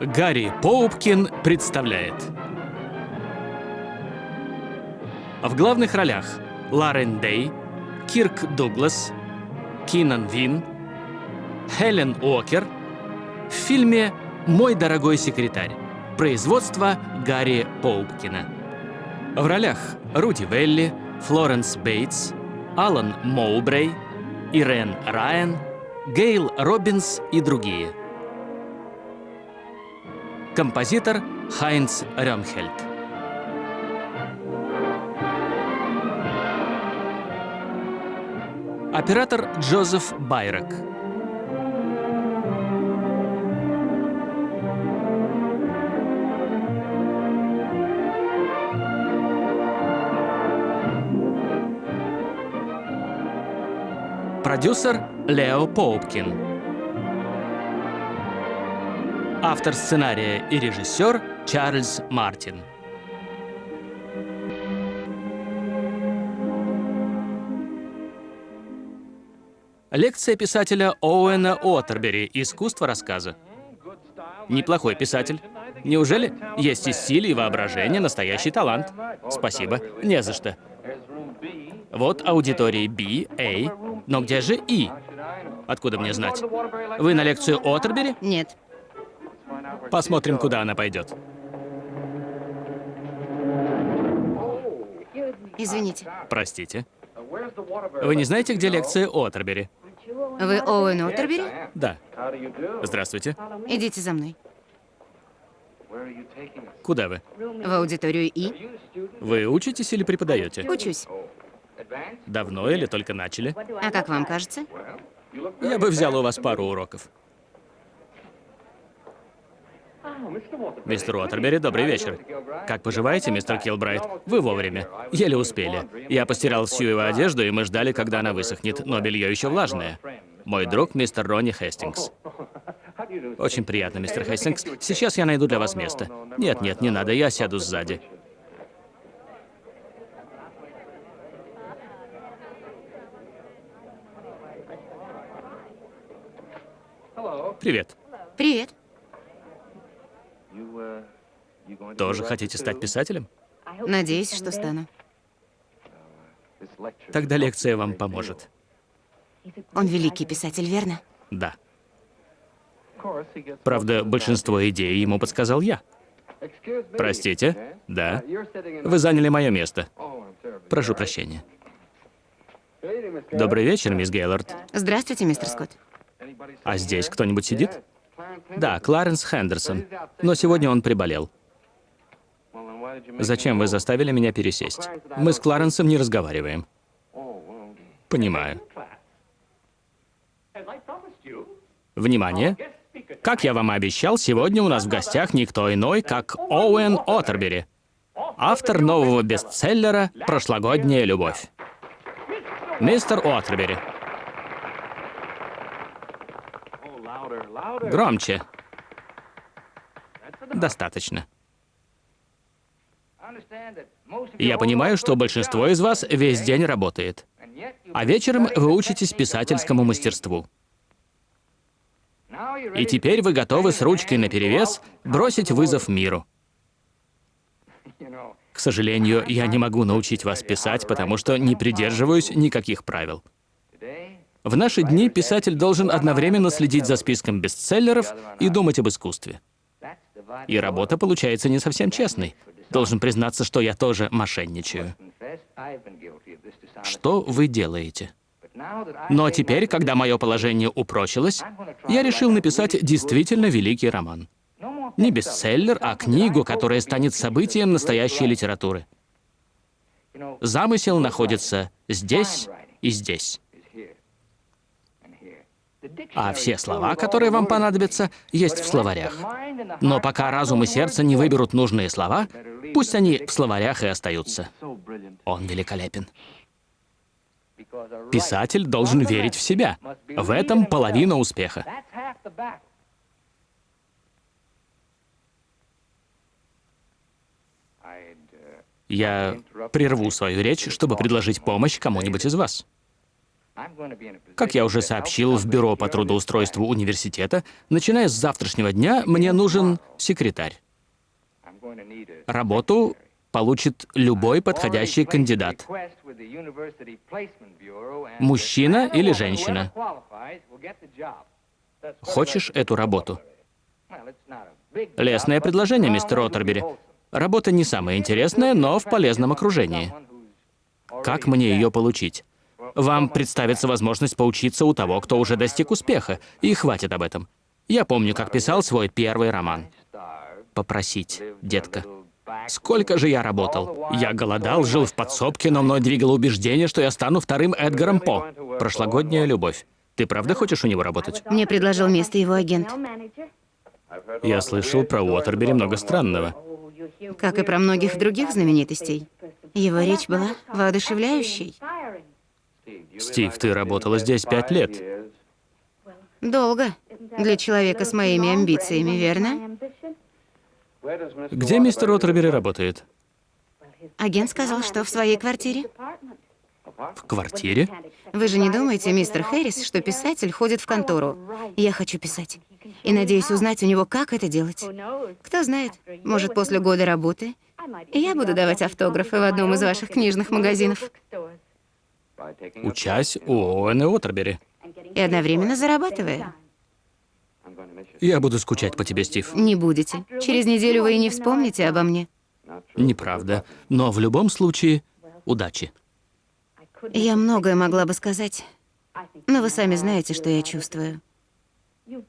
Гарри Поупкин представляет. В главных ролях Ларен Дей, Кирк Дуглас, Кинан Вин, Хелен Уокер в фильме «Мой дорогой секретарь». Производство Гарри Поупкина. В ролях Руди Велли, Флоренс Бейтс, Алан Моубрей, Ирен Райан, Гейл Робинс и другие. Композитор Хайнц Рёмхельд. Оператор Джозеф Байрак. Продюсер Лео Поупкин. Автор сценария и режиссер Чарльз Мартин. Лекция писателя Оуэна Отербери «Искусство рассказа». Неплохой писатель. Неужели? Есть и стиль, и воображение, настоящий талант. Спасибо. Не за что. Вот аудитории B, A. Но где же И? Откуда мне знать? Вы на лекцию Отербери? Нет. Посмотрим, куда она пойдет. Извините. Простите. Вы не знаете, где лекция Отербери? Вы Оуэн Отербери? Да. Здравствуйте. Идите за мной. Куда вы? В аудиторию И. Вы учитесь или преподаете? Учусь. Давно или только начали? А как вам кажется? Я бы взял у вас пару уроков. Мистер Уотербери, добрый вечер. Как поживаете, мистер Килбрайт? Вы вовремя. Еле успели. Я постирал всю его одежду, и мы ждали, когда она высохнет, но белье еще влажное. Мой друг, мистер Ронни Хестингс. Очень приятно, мистер Хестингс. Сейчас я найду для вас место. Нет, нет, не надо, я сяду сзади. Привет. Привет. Тоже хотите стать писателем? Надеюсь, что стану. Тогда лекция вам поможет. Он великий писатель, верно? Да. Правда, большинство идей ему подсказал я. Простите? Да. Вы заняли мое место. Прошу прощения. Добрый вечер, мисс Гейлорд. Здравствуйте, мистер Скотт. А здесь кто-нибудь сидит? Да, Кларенс Хендерсон. Но сегодня он приболел. Зачем вы заставили меня пересесть? Мы с Кларенсом не разговариваем. Понимаю. Внимание! Как я вам и обещал, сегодня у нас в гостях никто иной, как Оуэн Отербери, автор нового бестселлера «Прошлогодняя любовь». Мистер Отербери. Громче. Достаточно. Я понимаю, что большинство из вас весь день работает, а вечером вы учитесь писательскому мастерству. И теперь вы готовы с ручкой наперевес бросить вызов миру. К сожалению, я не могу научить вас писать, потому что не придерживаюсь никаких правил. В наши дни писатель должен одновременно следить за списком бестселлеров и думать об искусстве. И работа получается не совсем честной. Должен признаться, что я тоже мошенничаю. Что вы делаете? Но теперь, когда мое положение упрочилось, я решил написать действительно великий роман. Не бестселлер, а книгу, которая станет событием настоящей литературы. Замысел находится здесь и здесь. А все слова, которые вам понадобятся, есть в словарях. Но пока разум и сердце не выберут нужные слова, пусть они в словарях и остаются. Он великолепен. Писатель должен верить в себя. В этом половина успеха. Я прерву свою речь, чтобы предложить помощь кому-нибудь из вас. Как я уже сообщил в бюро по трудоустройству университета, начиная с завтрашнего дня мне нужен секретарь. Работу получит любой подходящий кандидат. Мужчина или женщина. Хочешь эту работу? Лесное предложение, мистер Оттербери. Работа не самая интересная, но в полезном окружении. Как мне ее получить? Вам представится возможность поучиться у того, кто уже достиг успеха, и хватит об этом. Я помню, как писал свой первый роман. Попросить, детка. Сколько же я работал? Я голодал, жил в подсобке, но мной двигало убеждение, что я стану вторым Эдгаром По. Прошлогодняя любовь. Ты правда хочешь у него работать? Мне предложил место его агент. Я слышал про Уотербери много странного. Как и про многих других знаменитостей. Его речь была воодушевляющей. Стив, ты работала здесь пять лет. Долго. Для человека с моими амбициями, верно? Где мистер Уотербери работает? Агент сказал, что в своей квартире. В квартире? Вы же не думаете, мистер Хэрис, что писатель ходит в контору? Я хочу писать. И надеюсь узнать у него, как это делать. Кто знает, может, после года работы я буду давать автографы в одном из ваших книжных магазинов. Учась у Оуэна Уотербери. И одновременно зарабатывая. Я буду скучать по тебе, Стив. Не будете. Через неделю вы и не вспомните обо мне. Неправда. Но в любом случае, удачи. Я многое могла бы сказать, но вы сами знаете, что я чувствую.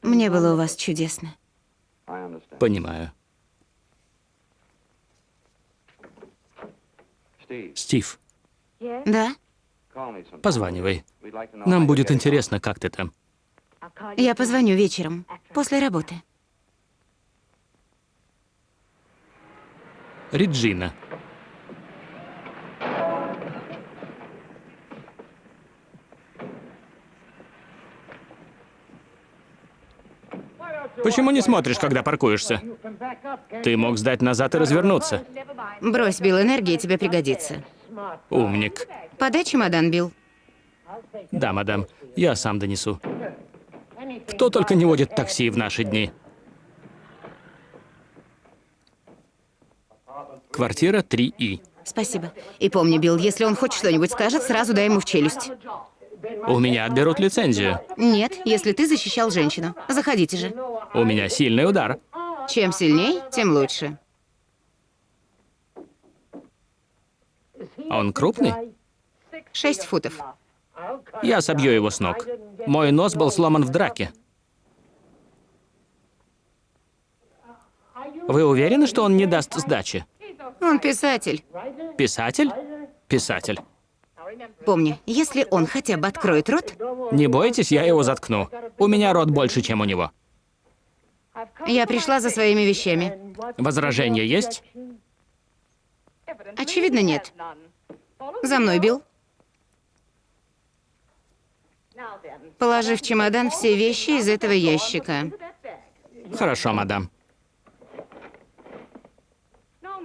Мне было у вас чудесно. Понимаю. Стив, Да? Позванивай. Нам будет интересно, как ты там. Я позвоню вечером, после работы. Реджина. Почему не смотришь, когда паркуешься? Ты мог сдать назад и развернуться. Брось, Билл, энергия тебе пригодится. Умник. Подай чемодан, Билл. Да, мадам, я сам донесу. Кто только не водит такси в наши дни. Квартира 3И. Спасибо. И помни, Билл, если он хоть что-нибудь скажет, сразу дай ему в челюсть. У меня отберут лицензию. Нет, если ты защищал женщину. Заходите же. У меня сильный удар. Чем сильней, тем лучше. Он крупный? Шесть футов. Я собью его с ног. Мой нос был сломан в драке. Вы уверены, что он не даст сдачи? Он писатель. Писатель? Писатель. Помни, если он хотя бы откроет рот, Не бойтесь, я его заткну. У меня рот больше, чем у него. я пришла за своими вещами. Возражения есть? Очевидно, нет. За мной, Билл. Положи в чемодан все вещи из этого ящика. Хорошо, мадам.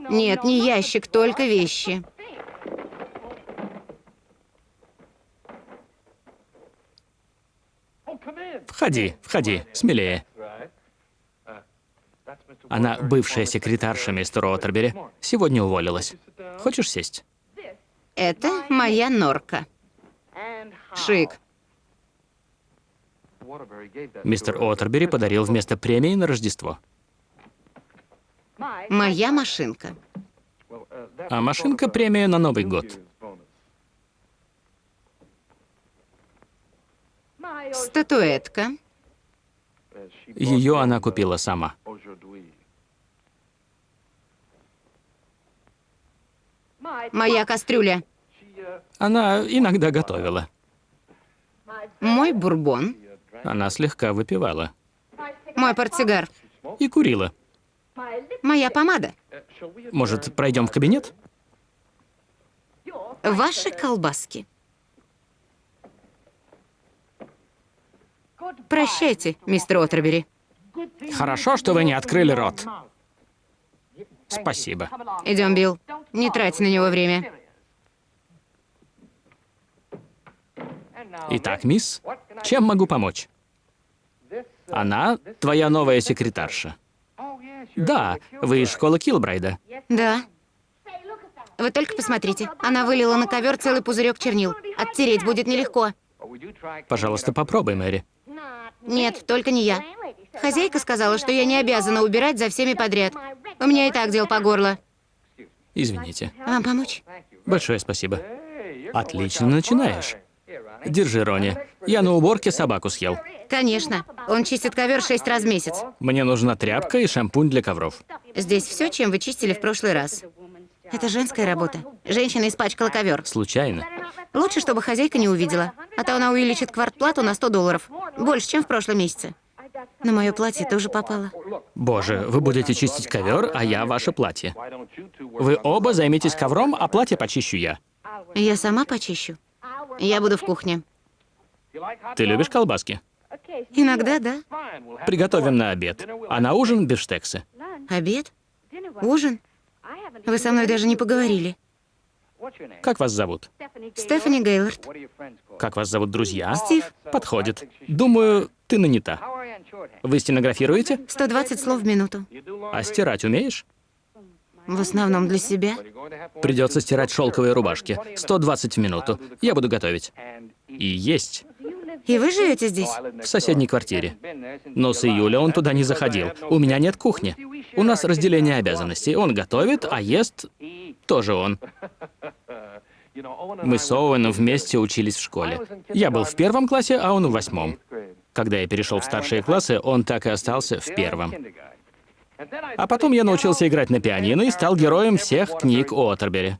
Нет, не ящик, только вещи. Входи, входи, смелее. Она бывшая секретарша мистера Отербери. Сегодня уволилась. Хочешь сесть? Это моя норка. Шик. Мистер Отербери подарил вместо премии на Рождество. Моя машинка. А машинка премия на Новый год. Статуэтка. Ее она купила сама. Моя кастрюля. Она иногда готовила. Мой бурбон. Она слегка выпивала. Мой портсигар. И курила. Моя помада. Может, пройдем в кабинет? Ваши колбаски. Прощайте, мистер Отербери. Хорошо, что вы не открыли рот. Спасибо. Идем, Билл. Не трать на него время. Итак, мисс, чем могу помочь? Она твоя новая секретарша. Да, вы из школы Килбрайда. Да. Вы только посмотрите. Она вылила на ковер целый пузырек чернил. Оттереть будет нелегко. Пожалуйста, попробуй, Мэри. Нет, только не я. Хозяйка сказала, что я не обязана убирать за всеми подряд. У меня и так дел по горло. Извините. Вам помочь? Большое спасибо. Отлично начинаешь. Держи, Рони. Я на уборке собаку съел. Конечно. Он чистит ковер шесть раз в месяц. Мне нужна тряпка и шампунь для ковров. Здесь все, чем вы чистили в прошлый раз. Это женская работа. Женщина испачкала ковер. Случайно. Лучше, чтобы хозяйка не увидела. А то она увеличит квартплату на 100 долларов. Больше, чем в прошлом месяце. На мое платье тоже попало. Боже, вы будете чистить ковер, а я ваше платье. Вы оба займетесь ковром, а платье почищу я. Я сама почищу. Я буду в кухне. Ты любишь колбаски? Иногда, да. Приготовим на обед. А на ужин бифштексы. Обед? Ужин? Вы со мной даже не поговорили. Как вас зовут? Стефани Гейлорд. Как вас зовут друзья? Стив. Подходит. Думаю, ты нанята. Вы стенографируете? 120 слов в минуту. А стирать умеешь? В основном для себя. Придется стирать шелковые рубашки. 120 в минуту. Я буду готовить. И есть. И вы живете здесь? В соседней квартире. Но с июля он туда не заходил. У меня нет кухни. У нас разделение обязанностей. Он готовит, а ест тоже он. Мы с Оуэном вместе учились в школе. Я был в первом классе, а он в восьмом. Когда я перешел в старшие классы, он так и остался в первом. А потом я научился играть на пианино и стал героем всех книг о Отербери.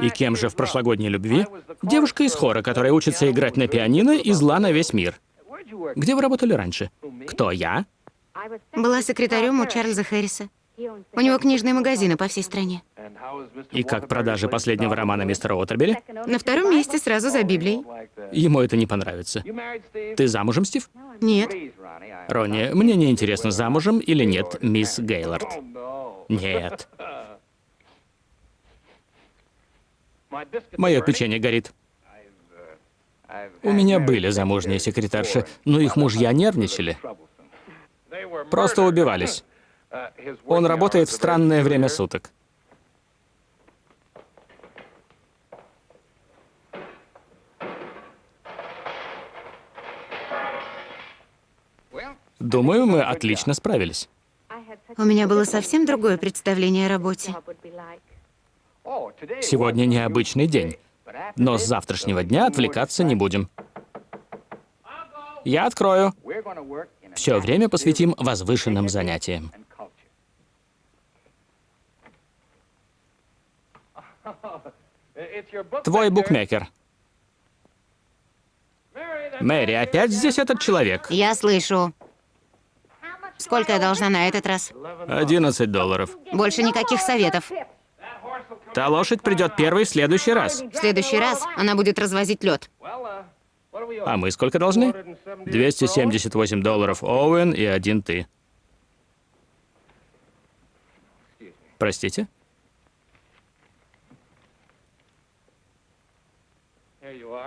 И кем же в прошлогодней любви? Девушка из хора, которая учится играть на пианино и зла на весь мир. Где вы работали раньше? Кто, я? Была секретарем у Чарльза Хэрриса. У него книжные магазины по всей стране. И как продажи последнего романа мистера Отербери? На втором месте сразу за Библией. Ему это не понравится. Ты замужем, Стив? Нет. Ронни, мне не интересно, замужем или нет мисс Гейлорд. Нет. Мое печенье горит. У меня были замужние секретарши, но их мужья нервничали. Просто убивались. Он работает в странное время суток. Думаю, мы отлично справились. У меня было совсем другое представление о работе. Сегодня необычный день, но с завтрашнего дня отвлекаться не будем. Я открою. Все время посвятим возвышенным занятиям. Твой букмекер. Мэри, опять здесь этот человек? Я слышу. Сколько я должна на этот раз? 11 долларов. Больше никаких советов. Та лошадь придет первой в следующий раз. В следующий раз она будет развозить лед. А мы сколько должны? 278 долларов Оуэн и один ты. Простите?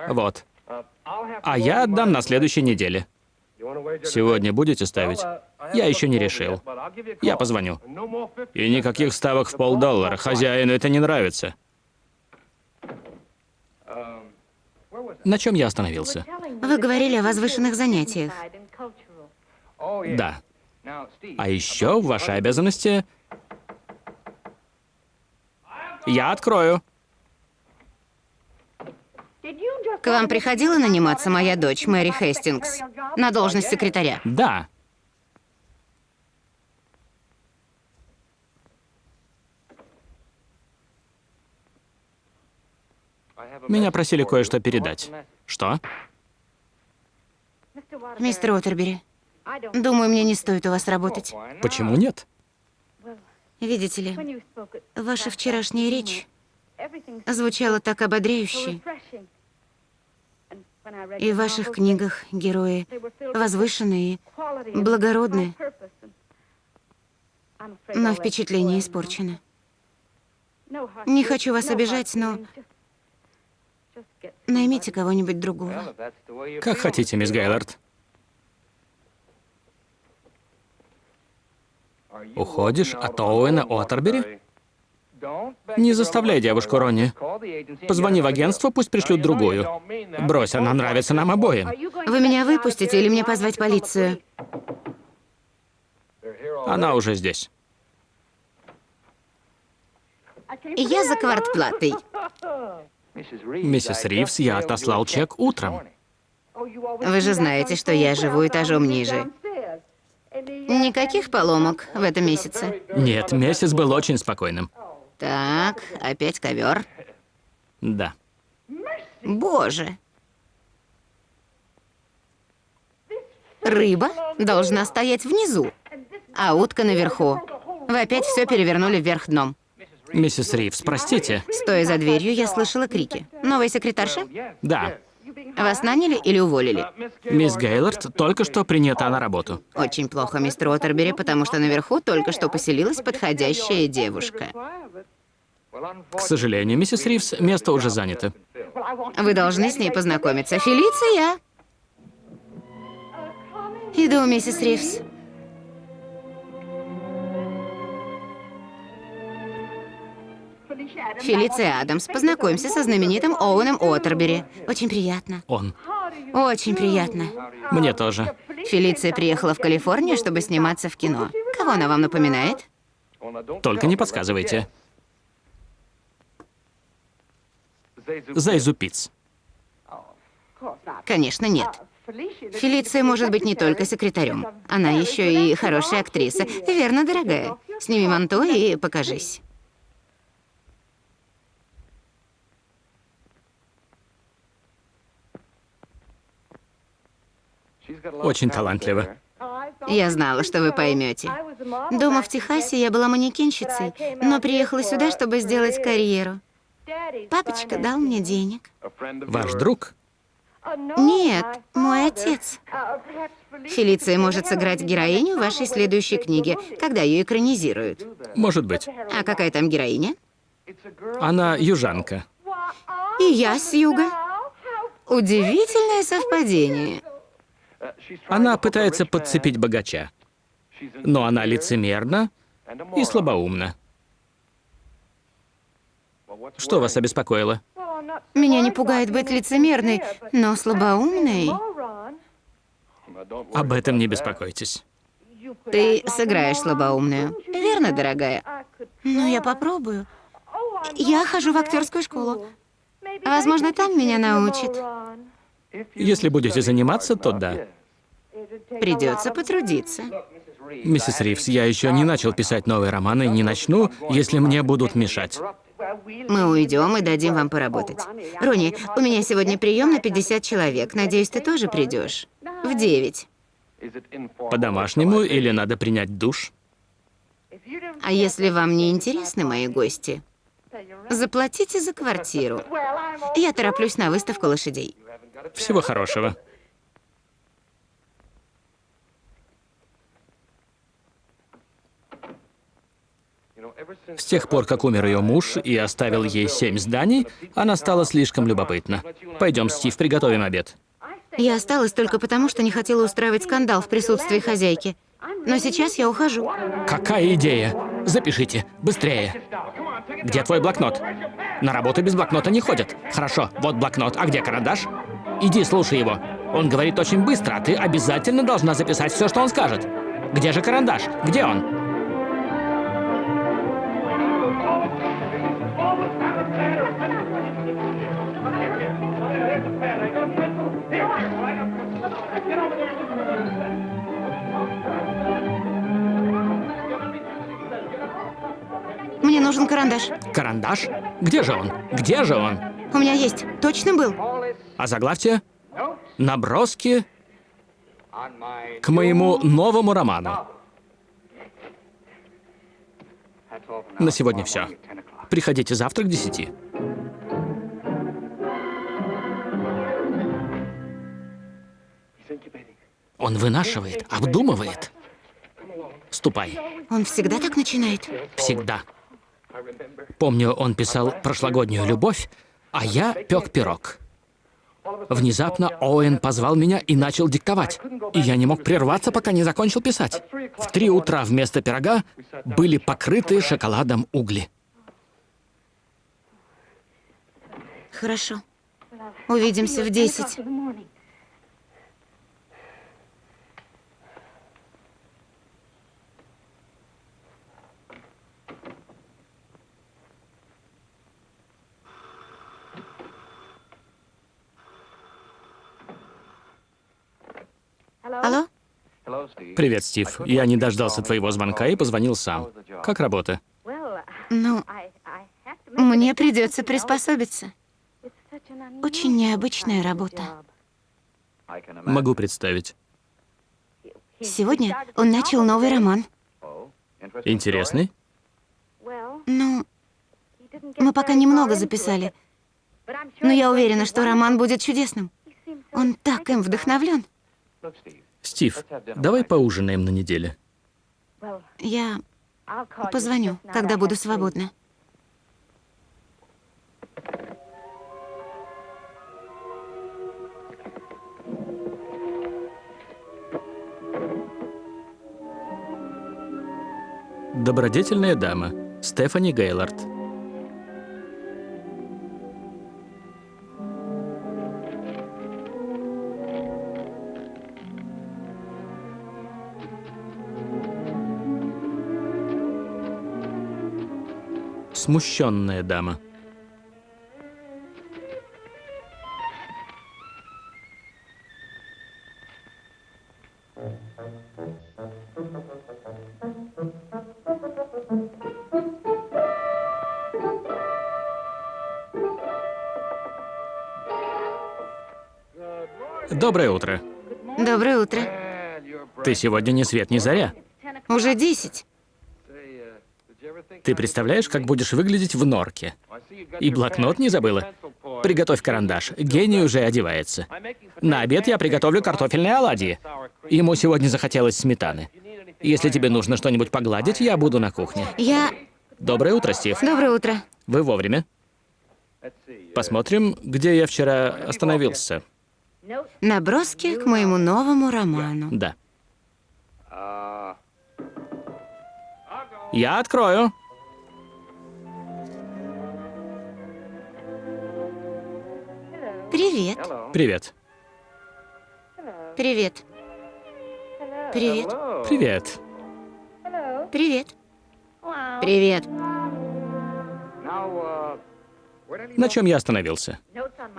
Вот. А я отдам на следующей неделе. Сегодня будете ставить? Я еще не решил. Я позвоню. И никаких ставок в полдоллара. Хозяину это не нравится. На чем я остановился? Вы говорили о возвышенных занятиях. Да. А еще в вашей обязанности... Я открою. К вам приходила наниматься моя дочь, Мэри Хестингс, на должность секретаря? Да. Меня просили кое-что передать. Что? Мистер Отербери, думаю, мне не стоит у вас работать. Почему нет? Видите ли, ваша вчерашняя речь звучала так ободряюще. И в ваших книгах герои возвышенные, благородные. Но впечатление испорчено. Не хочу вас обижать, но Наймите кого-нибудь другого. Как хотите, мисс Гейлорд. Уходишь от Оуэна Оттербери? Не заставляй девушку, Ронни. Позвони в агентство, пусть пришлют другую. Брось, она нравится нам обоим. Вы меня выпустите или мне позвать полицию? Она уже здесь. Я за квартплатой. Миссис Ривз, я отослал чек утром. Вы же знаете, что я живу этажом ниже. Никаких поломок в этом месяце. Нет, месяц был очень спокойным. Так, опять ковер. Да. Боже. Рыба должна стоять внизу, а утка наверху. Вы опять все перевернули вверх дном. Миссис Ривз, простите. Стоя за дверью, я слышала крики. Новая секретарша? Да. Вас наняли или уволили? Мисс Гейлорд только что принята на работу. Очень плохо, мистер Уоттербери, потому что наверху только что поселилась подходящая девушка. К сожалению, миссис Ривз, место уже занято. Вы должны с ней познакомиться. Фелиция! Иду, миссис Ривз. Фелиция Адамс, познакомься со знаменитым Оуэном Уоттербери. Очень приятно. Он. Очень приятно. Мне тоже. Фелиция приехала в Калифорнию, чтобы сниматься в кино. Кого она вам напоминает? Только не подсказывайте. Зайзу Пиц. Конечно, нет. Фелиция может быть не только секретарем. Она еще и хорошая актриса. Верно, дорогая? Сними манто и покажись. Очень талантливо. Я знала, что вы поймете. Дома в Техасе я была манекенщицей, но приехала сюда, чтобы сделать карьеру. Папочка дал мне денег. Ваш друг? Нет, мой отец. Фелиция может сыграть героиню в вашей следующей книге, когда ее экранизируют. Может быть. А какая там героиня? Она южанка. И я с юга. Удивительное совпадение. Она пытается подцепить богача. Но она лицемерна и слабоумна. Что вас обеспокоило? Меня не пугает быть лицемерной, но слабоумной. Об этом не беспокойтесь. Ты сыграешь слабоумную, верно, дорогая? Ну, я попробую. Я хожу в актерскую школу. Возможно, там меня научат. Если будете заниматься, то да. Придется потрудиться. Миссис Ривз, я еще не начал писать новые романы и не начну, если мне будут мешать. Мы уйдем и дадим вам поработать. Рони, у меня сегодня прием на 50 человек. Надеюсь, ты тоже придешь. В 9. По-домашнему или надо принять душ? А если вам не интересны мои гости, заплатите за квартиру. Я тороплюсь на выставку лошадей. Всего хорошего. С тех пор, как умер ее муж и оставил ей семь зданий, она стала слишком любопытна. Пойдем, Стив, приготовим обед. Я осталась только потому, что не хотела устраивать скандал в присутствии хозяйки. Но сейчас я ухожу. Какая идея? Запишите, быстрее. Где твой блокнот? На работу без блокнота не ходят. Хорошо, вот блокнот. А где карандаш? Иди, слушай его. Он говорит очень быстро, а ты обязательно должна записать все, что он скажет. Где же карандаш? Где он? Мне нужен карандаш. Карандаш? Где же он? Где же он? У меня есть. Точно был? А заглавьте? Наброски к моему новому роману. На сегодня все. Приходите завтра к десяти. Он вынашивает, обдумывает. Ступай. Он всегда так начинает? Всегда. Помню, он писал прошлогоднюю любовь, а я пек пирог. Внезапно Оуэн позвал меня и начал диктовать. И я не мог прерваться, пока не закончил писать. В три утра вместо пирога были покрытые шоколадом угли. Хорошо. Увидимся в 10. Алло? Привет, Стив. Я не дождался твоего звонка и позвонил сам. Как работа? Ну, мне придется приспособиться. Очень необычная работа. Могу представить. Сегодня он начал новый роман. Интересный? Ну, мы пока немного записали, но я уверена, что роман будет чудесным. Он так им вдохновлен. Стив, давай поужинаем на неделе. Я позвоню, когда буду свободна. Добродетельная дама. Стефани Гейлорд. Смущенная дама. Доброе утро. Доброе утро. Ты сегодня ни свет ни заря. Уже 10. Ты представляешь, как будешь выглядеть в норке? И блокнот не забыла? Приготовь карандаш. Гений уже одевается. На обед я приготовлю картофельные оладьи. Ему сегодня захотелось сметаны. Если тебе нужно что-нибудь погладить, я буду на кухне. Я... Доброе утро, Стив. Доброе утро. Вы вовремя. Посмотрим, где я вчера остановился. Наброски к моему новому роману. Да. Я открою. Привет. Привет. Привет. Привет. Привет. Привет. Привет. На чем я остановился?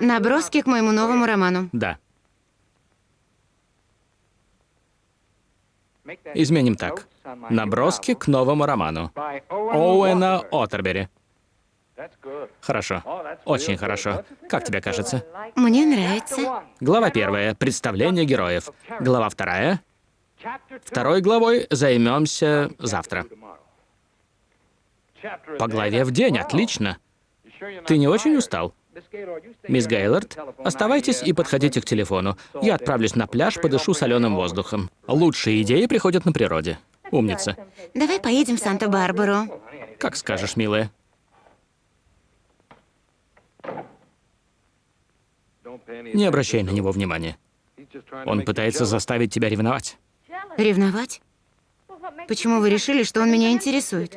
Наброски к моему новому роману. Да. Изменим так. Наброски к новому роману. Оуэна Оттербери. Хорошо. Очень хорошо. Как тебе кажется? Мне нравится. Глава первая. Представление героев. Глава вторая. Второй главой займемся завтра. По главе в день. Отлично. Ты не очень устал? Мисс Гейлорд, оставайтесь и подходите к телефону. Я отправлюсь на пляж, подышу соленым воздухом. Лучшие идеи приходят на природе. Умница. Давай поедем в Санта-Барбару. Как скажешь, милая. Не обращай на него внимания. Он пытается заставить тебя ревновать. Ревновать? Почему вы решили, что он меня интересует?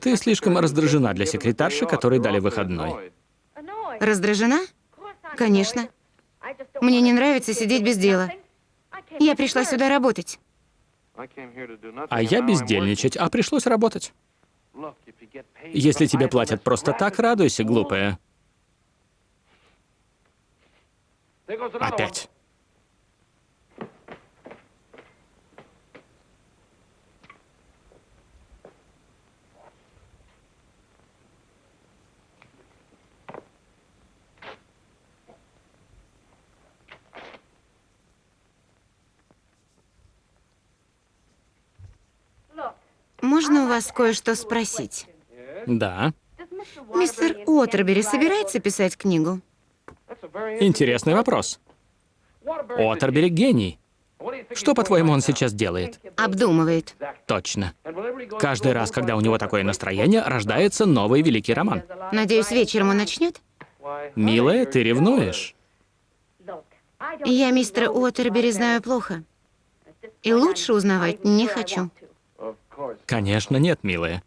Ты слишком раздражена для секретарши, которой дали выходной. Раздражена? Конечно. Мне не нравится сидеть без дела. Я пришла сюда работать. А я бездельничать, а пришлось работать. Если тебе платят просто так, радуйся, глупая. Опять. Можно у вас кое-что спросить? Да. Мистер Уотербери собирается писать книгу? Интересный вопрос. Уотербери гений. Что, по-твоему, он сейчас делает? Обдумывает. Точно. Каждый раз, когда у него такое настроение, рождается новый великий роман. Надеюсь, вечером он начнет? Милая, ты ревнуешь? Я мистера Уотербери знаю плохо. И лучше узнавать не хочу. Конечно, нет, милая.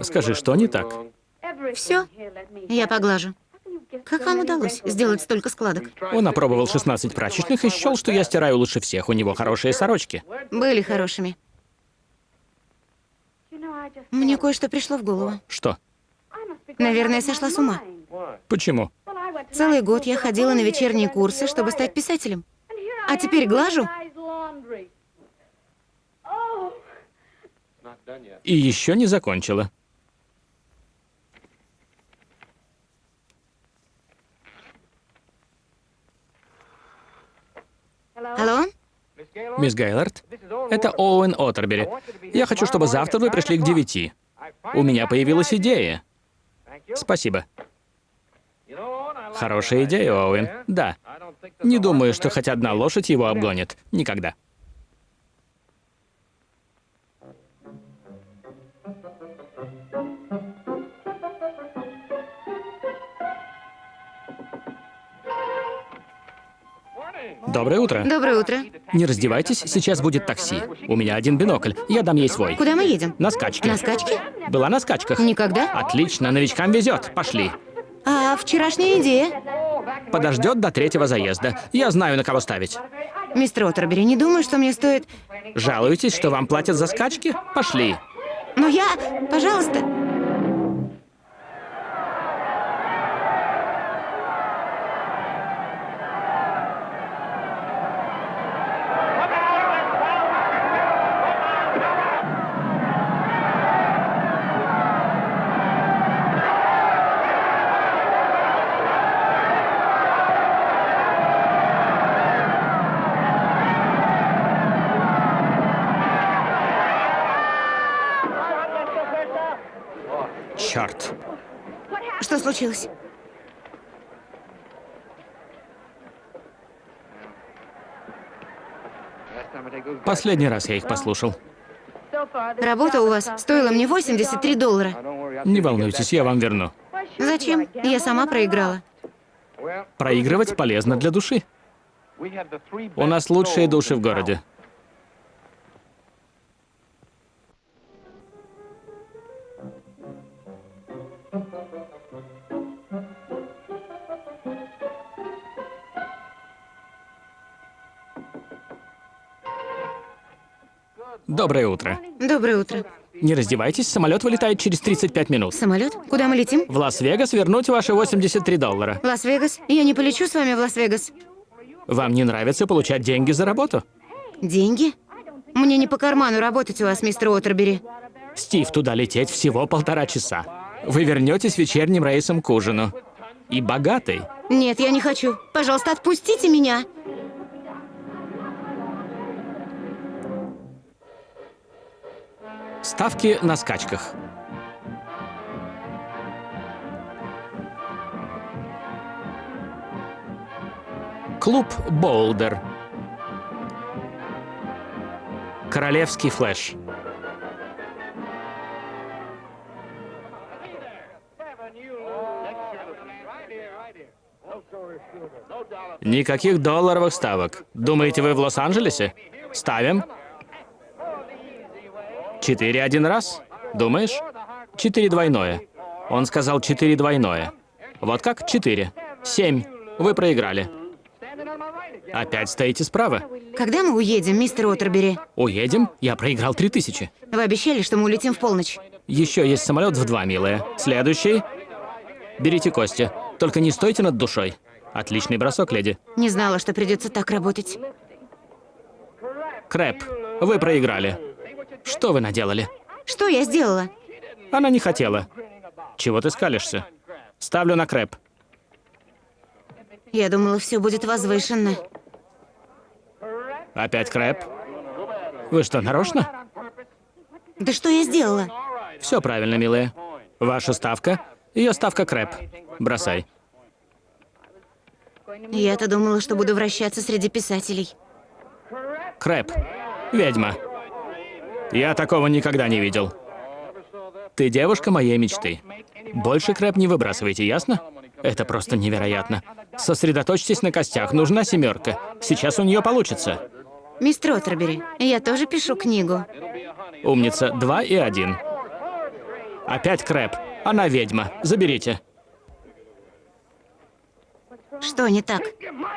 Скажи, что не так? Все, я поглажу. Как вам удалось сделать столько складок? Он опробовал 16 прачечных и счел, что я стираю лучше всех. У него хорошие сорочки. Были хорошими. Мне кое-что пришло в голову. Что? Наверное, сошла с ума. Почему? Целый год я ходила на вечерние курсы, чтобы стать писателем. А теперь глажу. И еще не закончила. Алло? Мисс Гейлорд, это Оуэн Оттербери. Я хочу, чтобы завтра вы пришли к девяти. У меня появилась идея. Спасибо. Хорошая идея, Оуэн. Да. Не думаю, что хоть одна лошадь его обгонит. Никогда. Доброе утро. Доброе утро. Не раздевайтесь, сейчас будет такси. У меня один бинокль, я дам ей свой. Куда мы едем? На скачки. На скачки? Была на скачках. Никогда? Отлично, новичкам везет. Пошли. А вчерашняя идея? Подождет до третьего заезда. Я знаю, на кого ставить. Мистер Оттербери, не думаю, что мне стоит... Жалуетесь, что вам платят за скачки? Пошли. Но я... Пожалуйста. Случилось? Последний раз я их послушал. Работа у вас стоила мне 83 доллара. Не волнуйтесь, я вам верну. Зачем? Я сама проиграла. Проигрывать полезно для души. У нас лучшие души в городе. Доброе утро. Доброе утро. Не раздевайтесь, самолет вылетает через 35 минут. Самолет? Куда мы летим? В Лас-Вегас вернуть ваши 83 доллара. Лас-Вегас? Я не полечу с вами в Лас-Вегас. Вам не нравится получать деньги за работу? Деньги? Мне не по карману работать у вас, мистер Уотербери. Стив, туда лететь всего полтора часа. Вы вернетесь вечерним рейсом к ужину. И богатый. Нет, я не хочу. Пожалуйста, отпустите меня. Ставки на скачках. Клуб Болдер. Королевский флэш. Никаких долларовых ставок. Думаете, вы в Лос-Анджелесе? Ставим. Четыре один раз? Думаешь? Четыре двойное. Он сказал четыре двойное. Вот как? Четыре. Семь. Вы проиграли. Опять стоите справа. Когда мы уедем, мистер Уотербери? Уедем? Я проиграл три тысячи. Вы обещали, что мы улетим в полночь. Еще есть самолет в два, милая. Следующий. Берите кости. Только не стойте над душой. Отличный бросок, леди. Не знала, что придется так работать. Крэп, вы проиграли. Что вы наделали? Что я сделала? Она не хотела. Чего ты скалишься? Ставлю на крэп. Я думала, все будет возвышенно. Опять крэп? Вы что, нарочно? Да что я сделала? Все правильно, милая. Ваша ставка, ее ставка крэп. Бросай. Я-то думала, что буду вращаться среди писателей. Крэп. Ведьма. Я такого никогда не видел. Ты девушка моей мечты. Больше крэп не выбрасывайте, ясно? Это просто невероятно. Сосредоточьтесь на костях, нужна семерка. Сейчас у нее получится. Мистер Отербери, я тоже пишу книгу. Умница, два и один. Опять крэп. Она ведьма. Заберите. Что не так?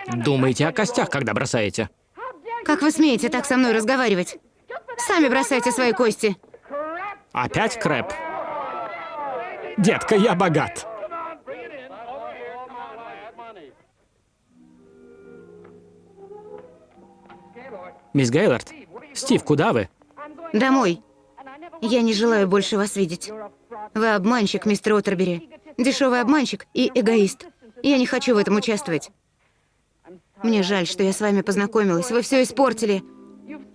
Думайте о костях, когда бросаете. Как вы смеете так со мной разговаривать? Сами бросайте свои кости. Опять крэп. Детка, я богат. Мисс Гейлорд, Стив, куда вы? Домой. Я не желаю больше вас видеть. Вы обманщик, мистер Отербери. Дешевый обманщик и эгоист. Я не хочу в этом участвовать. Мне жаль, что я с вами познакомилась. Вы все испортили.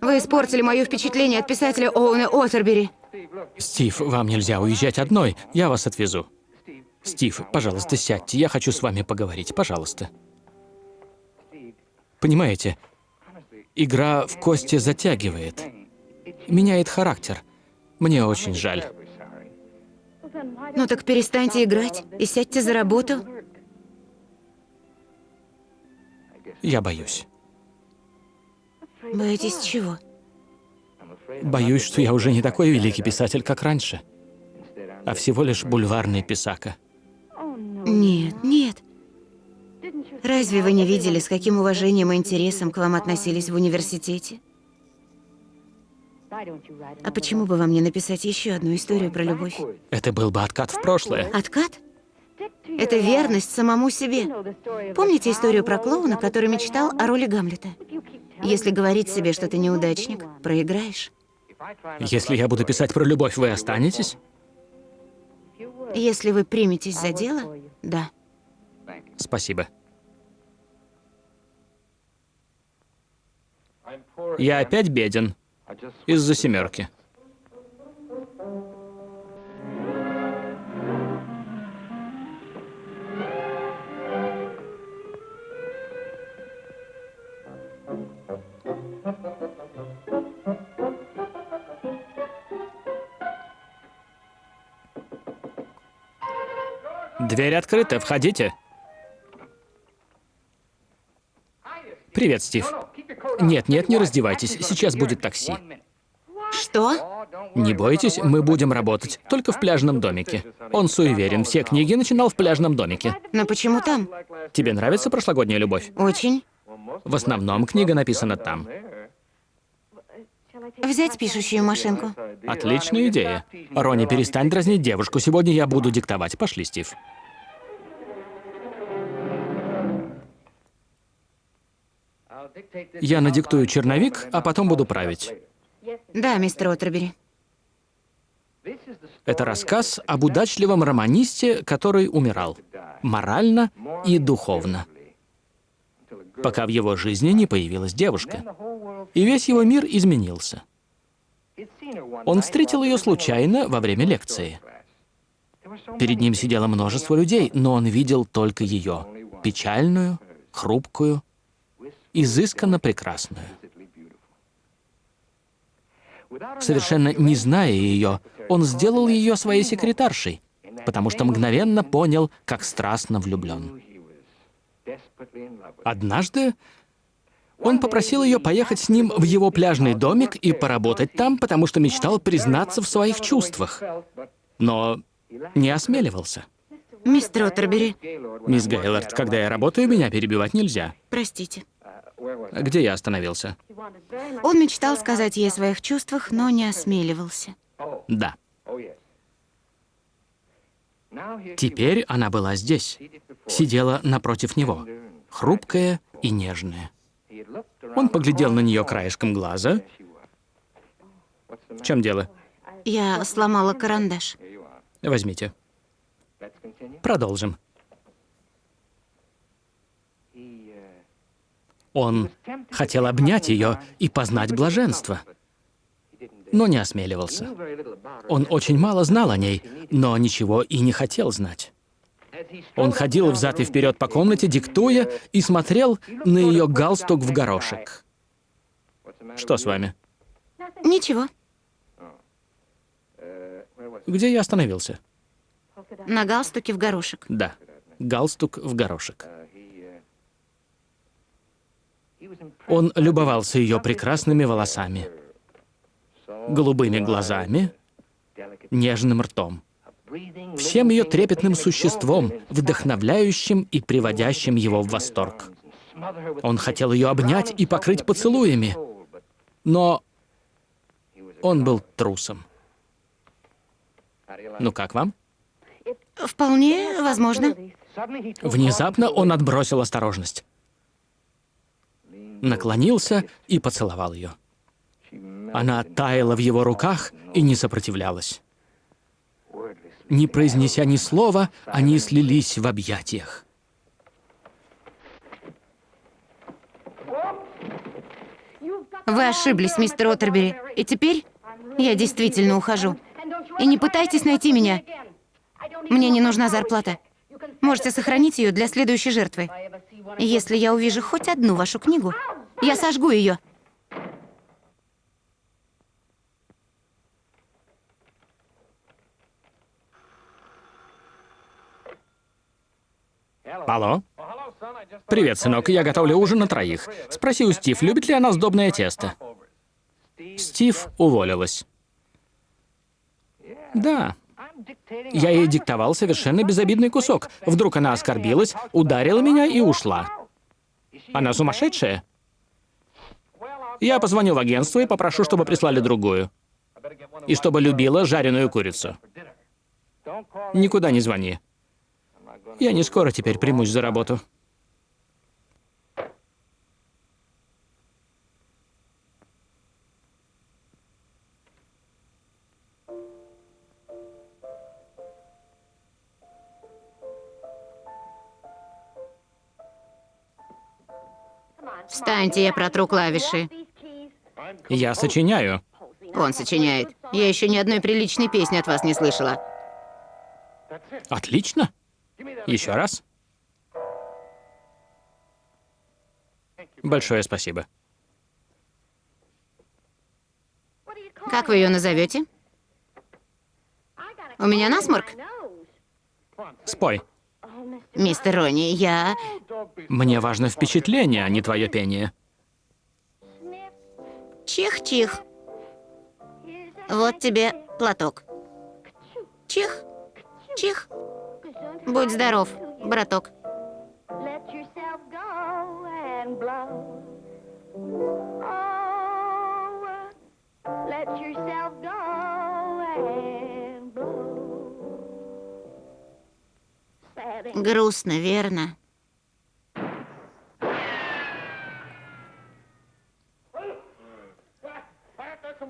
Вы испортили мое впечатление от писателя Оуэна Отербери. Стив, вам нельзя уезжать одной. Я вас отвезу. Стив, пожалуйста, сядьте. Я хочу с вами поговорить. Пожалуйста. Понимаете, игра в кости затягивает. Меняет характер. Мне очень жаль. Ну так перестаньте играть и сядьте за работу. Я боюсь. Боитесь чего? Боюсь, что я уже не такой великий писатель, как раньше, а всего лишь бульварный писака. Нет, нет. Разве вы не видели, с каким уважением и интересом к вам относились в университете? А почему бы вам не написать еще одну историю про любовь? Это был бы откат в прошлое. Откат? Это верность самому себе. Помните историю про клоуна, который мечтал о роли Гамлета? Если говорить себе, что ты неудачник, проиграешь. Если я буду писать про любовь, вы останетесь? Если вы приметесь за дело, да. Спасибо. Я опять беден. Из-за семерки. Дверь открыта, входите. Привет, Стив. Нет, нет, не раздевайтесь, сейчас будет такси. Что? Не бойтесь, мы будем работать, только в пляжном домике. Он суеверен, все книги начинал в пляжном домике. Но почему там? Тебе нравится прошлогодняя любовь? Очень. В основном книга написана там. Взять пишущую машинку. Отличная идея. Рони, перестань дразнить девушку. Сегодня я буду диктовать. Пошли, Стив. Я надиктую черновик, а потом буду править. Да, мистер Отербери. Это рассказ об удачливом романисте, который умирал. Морально и духовно. Пока в его жизни не появилась девушка. И весь его мир изменился. Он встретил ее случайно во время лекции. Перед ним сидело множество людей, но он видел только ее. Печальную, хрупкую, изысканно прекрасную. Совершенно не зная ее, он сделал ее своей секретаршей, потому что мгновенно понял, как страстно влюблен. Однажды он попросил ее поехать с ним в его пляжный домик и поработать там, потому что мечтал признаться в своих чувствах. Но не осмеливался. Мистер Отербери, Мисс Гейлорд, когда я работаю, меня перебивать нельзя. простите. Где я остановился? Он мечтал сказать ей о своих чувствах, но не осмеливался. Да. Теперь она была здесь, сидела напротив него, хрупкая и нежная. Он поглядел на нее краешком глаза. В чем дело? Я сломала карандаш. Возьмите. Продолжим. Он хотел обнять ее и познать блаженство, но не осмеливался. Он очень мало знал о ней, но ничего и не хотел знать. Он ходил взад и вперед по комнате, диктуя, и смотрел на ее галстук в горошек. Что с вами? Ничего. Где я остановился? На галстуке в горошек. Да. Галстук в горошек. Он любовался ее прекрасными волосами, голубыми глазами, нежным ртом, всем ее трепетным существом, вдохновляющим и приводящим его в восторг. Он хотел ее обнять и покрыть поцелуями, но он был трусом. Ну как вам? Вполне возможно. Внезапно он отбросил осторожность. Наклонился и поцеловал ее. Она таяла в его руках и не сопротивлялась. Не произнеся ни слова, они слились в объятиях. Вы ошиблись, мистер Оттербери. И теперь я действительно ухожу. И не пытайтесь найти меня. Мне не нужна зарплата. Можете сохранить ее для следующей жертвы. Если я увижу хоть одну вашу книгу, я сожгу ее. Алло? Привет, сынок, я готовлю ужин на троих. Спроси у Стив, любит ли она сдобное тесто. Стив уволилась. Да. Я ей диктовал совершенно безобидный кусок. Вдруг она оскорбилась, ударила меня и ушла. Она сумасшедшая? Я позвоню в агентство и попрошу, чтобы прислали другую. И чтобы любила жареную курицу. Никуда не звони. Я не скоро теперь примусь за работу. Встаньте, я протру клавиши. Я сочиняю. Он сочиняет. Я еще ни одной приличной песни от вас не слышала. Отлично. Еще раз. Большое спасибо. Как вы ее назовете? У меня насморк? Спой. Мистер Ронни, я... Мне важно впечатление, а не твое пение. Чих-чих. Вот тебе платок. Чих. Чих. Будь здоров, браток. Oh, Грустно, верно?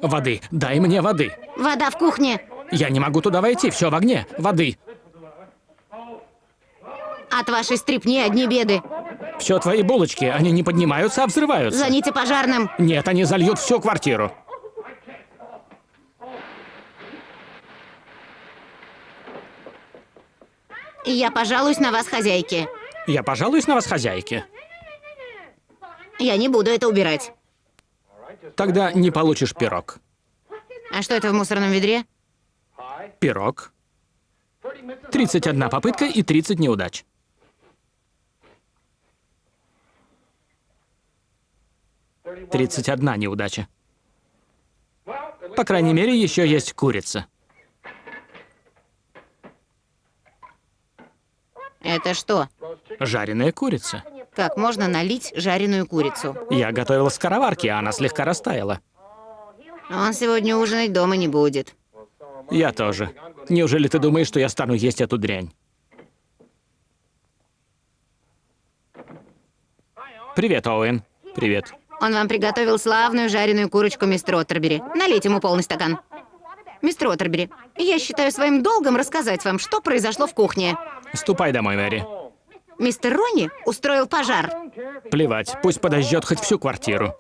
Воды. Дай мне воды. Вода в кухне. Я не могу туда войти, все в огне. Воды. От вашей стрипни одни беды. Все твои булочки, они не поднимаются, а взрываются. Звоните пожарным. Нет, они зальют всю квартиру. Я пожалуюсь на вас, хозяйки. Я пожалуюсь на вас, хозяйки. Я не буду это убирать. Тогда не получишь пирог. А что это в мусорном ведре? Пирог. 31 попытка и 30 неудач. Тридцать одна неудача. По крайней мере, еще есть курица. Это что? Жареная курица. Как можно налить жареную курицу? Я готовила скороварки, а она слегка растаяла. Он сегодня ужинать дома не будет. Я тоже. Неужели ты думаешь, что я стану есть эту дрянь? Привет, Оуэн. Привет. Он вам приготовил славную жареную курочку, мистер Оттербери. Налейте ему полный стакан. Мистер Оттербери, я считаю своим долгом рассказать вам, что произошло в кухне. Ступай домой, Мэри. Мистер Ронни устроил пожар. Плевать, пусть подождет хоть всю квартиру.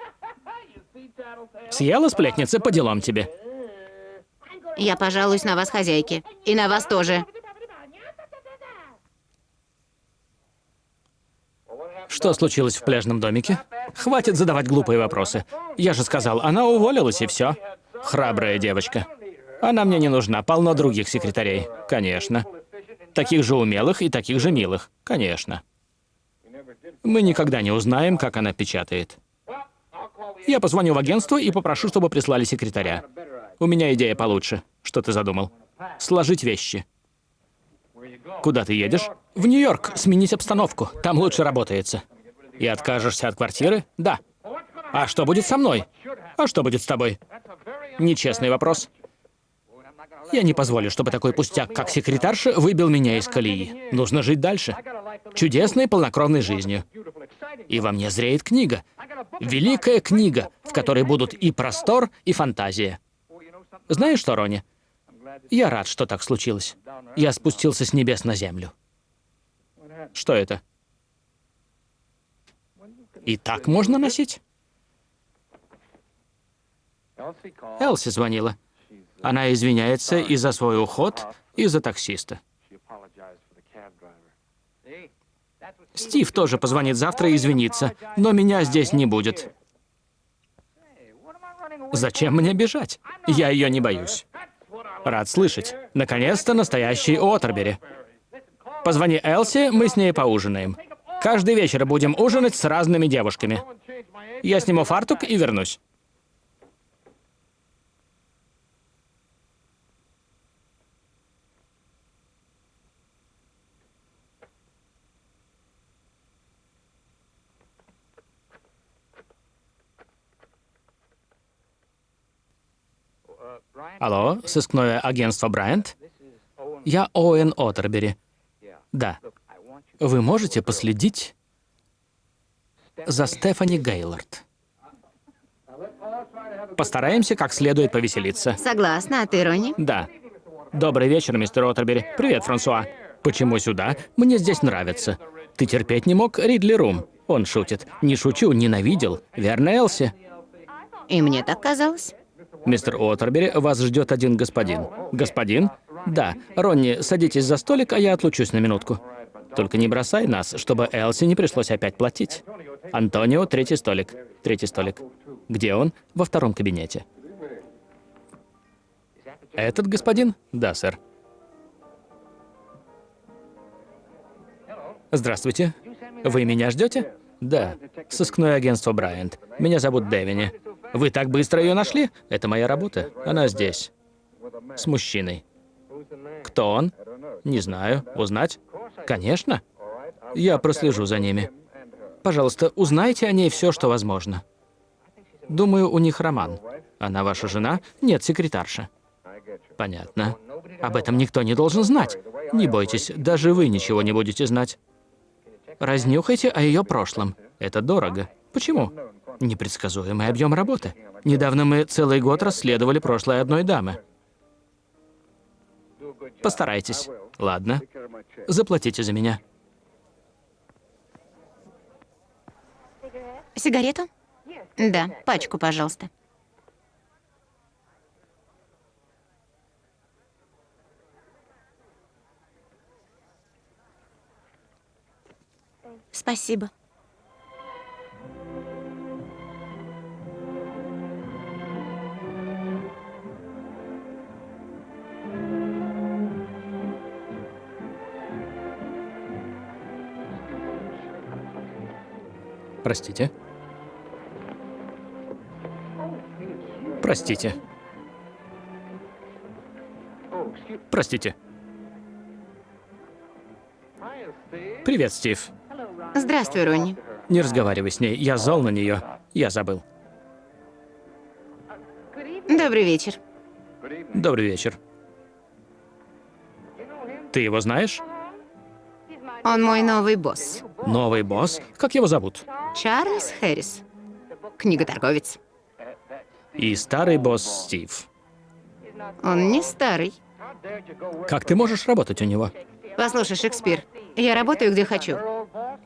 Съела сплетница, по делам тебе. Я пожалуюсь на вас, хозяйки. И на вас тоже. Что случилось в пляжном домике? Хватит задавать глупые вопросы. Я же сказал, она уволилась и все. Храбрая девочка. Она мне не нужна, полно других секретарей. Конечно. Таких же умелых и таких же милых. Конечно. Мы никогда не узнаем, как она печатает. Я позвоню в агентство и попрошу, чтобы прислали секретаря. У меня идея получше. Что ты задумал? Сложить вещи. Куда ты едешь? В Нью-Йорк. Сменить обстановку. Там лучше работается. И откажешься от квартиры? Да. А что будет со мной? А что будет с тобой? Нечестный вопрос. Я не позволю, чтобы такой пустяк, как секретарша, выбил меня из колеи. Нужно жить дальше. Чудесной, полнокровной жизнью. И во мне зреет книга. Великая книга, в которой будут и простор, и фантазия. Знаешь что, Рони? Я рад, что так случилось. Я спустился с небес на землю. Что это? И так можно носить? Элси звонила. Она извиняется и за свой уход, и за таксиста. Стив тоже позвонит завтра и извинится, но меня здесь не будет. Зачем мне бежать? Я ее не боюсь. Рад слышать. Наконец-то настоящий Уотербери. Позвони Элси, мы с ней поужинаем. Каждый вечер будем ужинать с разными девушками. Я сниму фартук и вернусь. Алло, сыскное агентство Брайант? Я Оуэн Оттербери. Да. Вы можете последить за Стефани Гейлорд? Постараемся как следует повеселиться. Согласна, а ты, Ронни? Да. Добрый вечер, мистер Оттербери. Привет, Франсуа. Почему сюда? Мне здесь нравится. Ты терпеть не мог Ридли Рум? Он шутит. Не шучу, ненавидел. Верно, Элси? И мне так казалось. Мистер Уотербери, вас ждет один господин. Господин? Да. Ронни, садитесь за столик, а я отлучусь на минутку. Только не бросай нас, чтобы Элси не пришлось опять платить. Антонио, третий столик. Третий столик. Где он? Во втором кабинете. Этот господин? Да, сэр. Здравствуйте. Вы меня ждете? Да. Сыскное агентство Брайант. Меня зовут Дэвини. Вы так быстро ее нашли? Это моя работа. Она здесь. С мужчиной. Кто он? Не знаю. Узнать? Конечно. Я прослежу за ними. Пожалуйста, узнайте о ней все, что возможно. Думаю, у них роман. Она ваша жена? Нет, секретарша. Понятно. Об этом никто не должен знать. Не бойтесь, даже вы ничего не будете знать. Разнюхайте о ее прошлом. Это дорого. Почему? Непредсказуемый объем работы. Недавно мы целый год расследовали прошлое одной дамы. Постарайтесь. Ладно. Заплатите за меня. Сигарету? Да, пачку, пожалуйста. Спасибо. Простите. Простите. Простите. Привет, Стив. Здравствуй, Ронни. Не разговаривай с ней. Я зол на нее. Я забыл. Добрый вечер. Добрый вечер. Ты его знаешь? Он мой новый босс. Новый босс? Как его зовут? Чарльз Хэрис. Книготорговец. И старый босс Стив. Он не старый. Как ты можешь работать у него? Послушай, Шекспир, я работаю где хочу.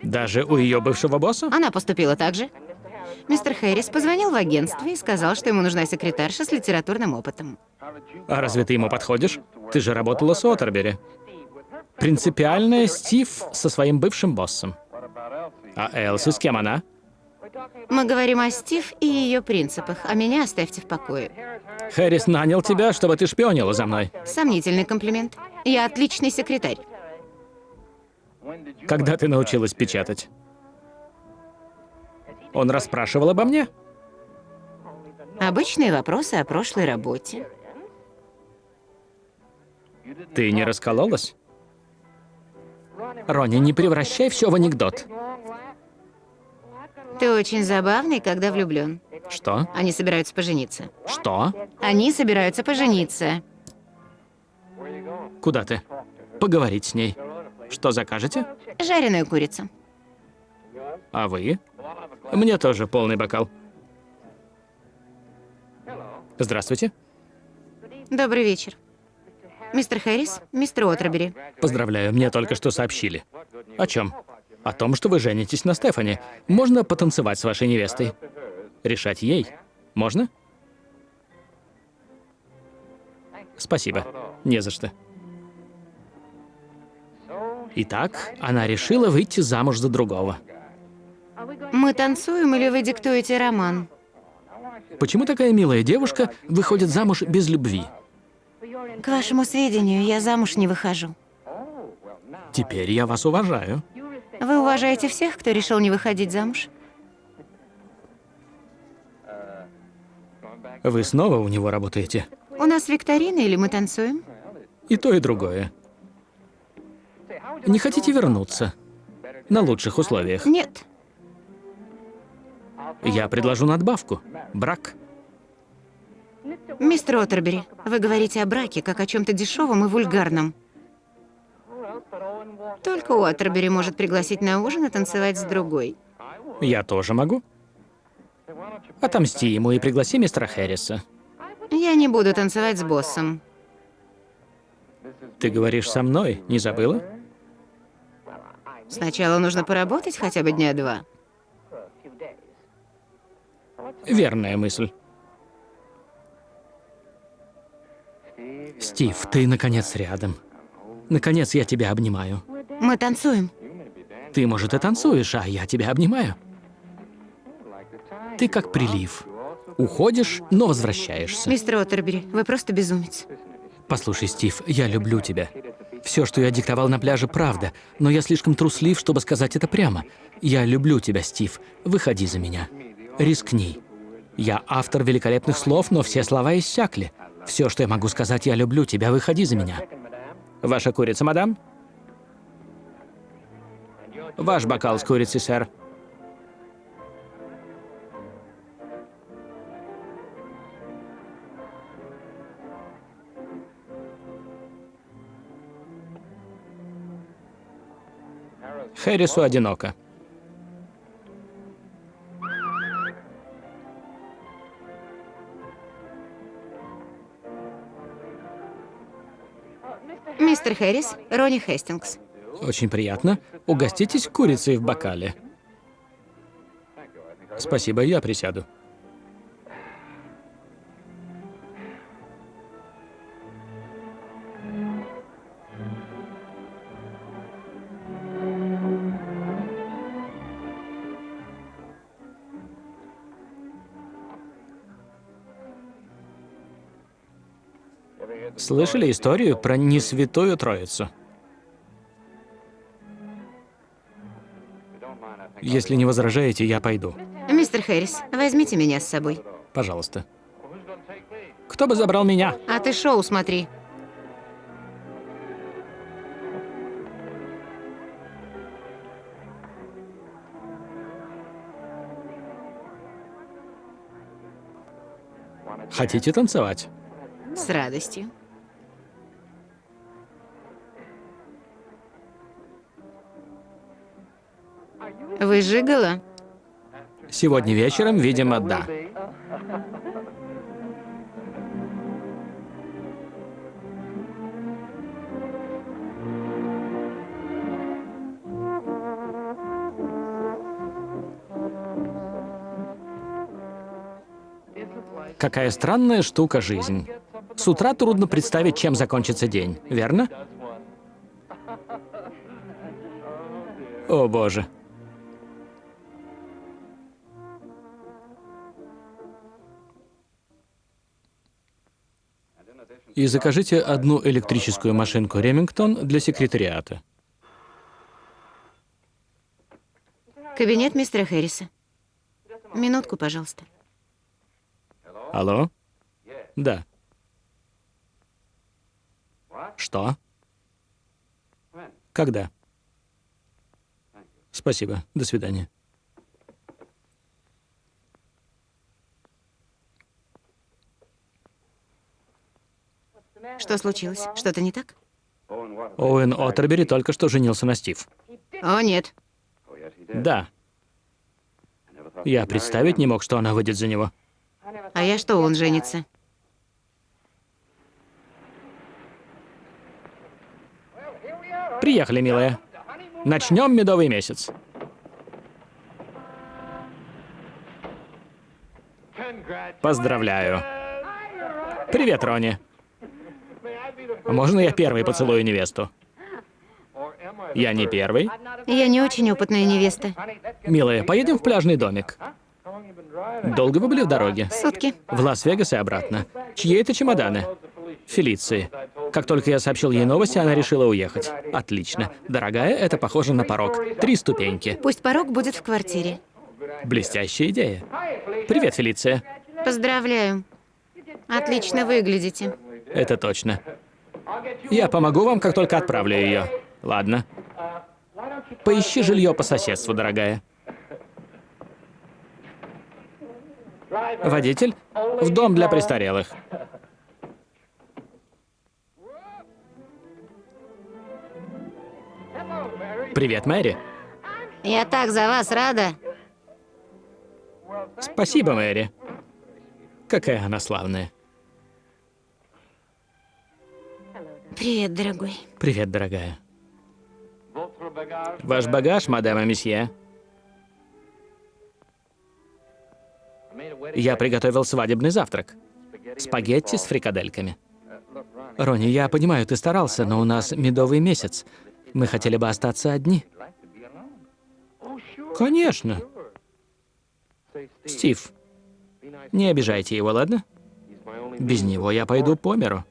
Даже у ее бывшего босса? Она поступила так же. Мистер Хэрис позвонил в агентство и сказал, что ему нужна секретарша с литературным опытом. А разве ты ему подходишь? Ты же работала с Отербери. Принципиальная Стив со своим бывшим боссом. А Элси с кем она? Мы говорим о Стив и ее принципах, а меня оставьте в покое. Хэрис нанял тебя, чтобы ты шпионила за мной. Сомнительный комплимент. Я отличный секретарь. Когда ты научилась печатать? Он расспрашивал обо мне? Обычные вопросы о прошлой работе. Ты не раскололась? Ронни, не превращай все в анекдот. Ты очень забавный, когда влюблен. Что? Они собираются пожениться. Что? Они собираются пожениться. Куда ты? Поговорить с ней. Что закажете? Жареную курицу. А вы? Мне тоже полный бокал. Здравствуйте. Добрый вечер. Мистер Хэрис, мистер Отрабери. Поздравляю, мне только что сообщили. О чем? О том, что вы женитесь на Стефани. Можно потанцевать с вашей невестой? Решать ей. Можно? Спасибо. Не за что. Итак, она решила выйти замуж за другого. Мы танцуем или вы диктуете роман? Почему такая милая девушка выходит замуж без любви? К вашему сведению, я замуж не выхожу. Теперь я вас уважаю. Вы уважаете всех, кто решил не выходить замуж? Вы снова у него работаете? У нас викторина или мы танцуем? И то, и другое. Не хотите вернуться? На лучших условиях. Нет. Я предложу надбавку. Брак. Мистер Отербери, вы говорите о браке как о чем-то дешевом и вульгарном. Только Уотербери может пригласить на ужин и танцевать с другой. Я тоже могу. Отомсти ему и пригласи мистера Хэрриса. Я не буду танцевать с боссом. Ты говоришь со мной, не забыла? Сначала нужно поработать хотя бы дня два. Верная мысль. Стив, ты наконец рядом. Наконец я тебя обнимаю. Мы танцуем. Ты, может, и танцуешь, а я тебя обнимаю. Ты как прилив. Уходишь, но возвращаешься. Мистер Отербери, вы просто безумец. Послушай, Стив, я люблю тебя. Все, что я диктовал на пляже, правда, но я слишком труслив, чтобы сказать это прямо. Я люблю тебя, Стив. Выходи за меня. Рискни. Я автор великолепных слов, но все слова иссякли. Все, что я могу сказать, я люблю тебя, выходи за меня. Ваша курица, мадам? Ваш бокал с курицей, сэр. Хэрису одиноко. Мистер Хэрис, Ронни Хестингс. Очень приятно. Угоститесь курицей в бокале. Спасибо, я присяду. Слышали историю про Несвятую Троицу? Если не возражаете, я пойду. Мистер Хэрис, возьмите меня с собой. Пожалуйста. Кто бы забрал меня? А ты шоу смотри. Хотите танцевать? С радостью. Вы жигала? Сегодня вечером, видимо, да. Какая странная штука жизнь. С утра трудно представить, чем закончится день, верно? О боже. И закажите одну электрическую машинку Ремингтон для секретариата. Кабинет мистера Хэрриса. Минутку, пожалуйста. Алло? Да. Что? Когда? Спасибо. До свидания. Что случилось? Что-то не так? Оуэн Оттербери только что женился на Стив. О, нет. Да. Я представить не мог, что она выйдет за него. А я что, он женится? Приехали, милая. Начнем медовый месяц. Поздравляю. Привет, Рони. Можно я первый поцелую невесту? Я не первый. Я не очень опытная невеста. Милая, поедем в пляжный домик. Долго вы были в дороге? Сутки. В Лас-Вегас и обратно. Чьи это чемоданы? Фелиции. Как только я сообщил ей новости, она решила уехать. Отлично. Дорогая, это похоже на порог. Три ступеньки. Пусть порог будет в квартире. Блестящая идея. Привет, Фелиция. Поздравляю. Отлично выглядите. Это точно. Я помогу вам, как только отправлю ее. Ладно. Поищи жилье по соседству, дорогая. Водитель, в дом для престарелых. Привет, Мэри. Я так за вас рада. Спасибо, Мэри. Какая она славная. Привет, дорогой. Привет, дорогая. Ваш багаж, мадам и месье. Я приготовил свадебный завтрак. Спагетти с фрикадельками. Рони, я понимаю, ты старался, но у нас медовый месяц. Мы хотели бы остаться одни. Конечно. Стив, не обижайте его, ладно? Без него я пойду по миру.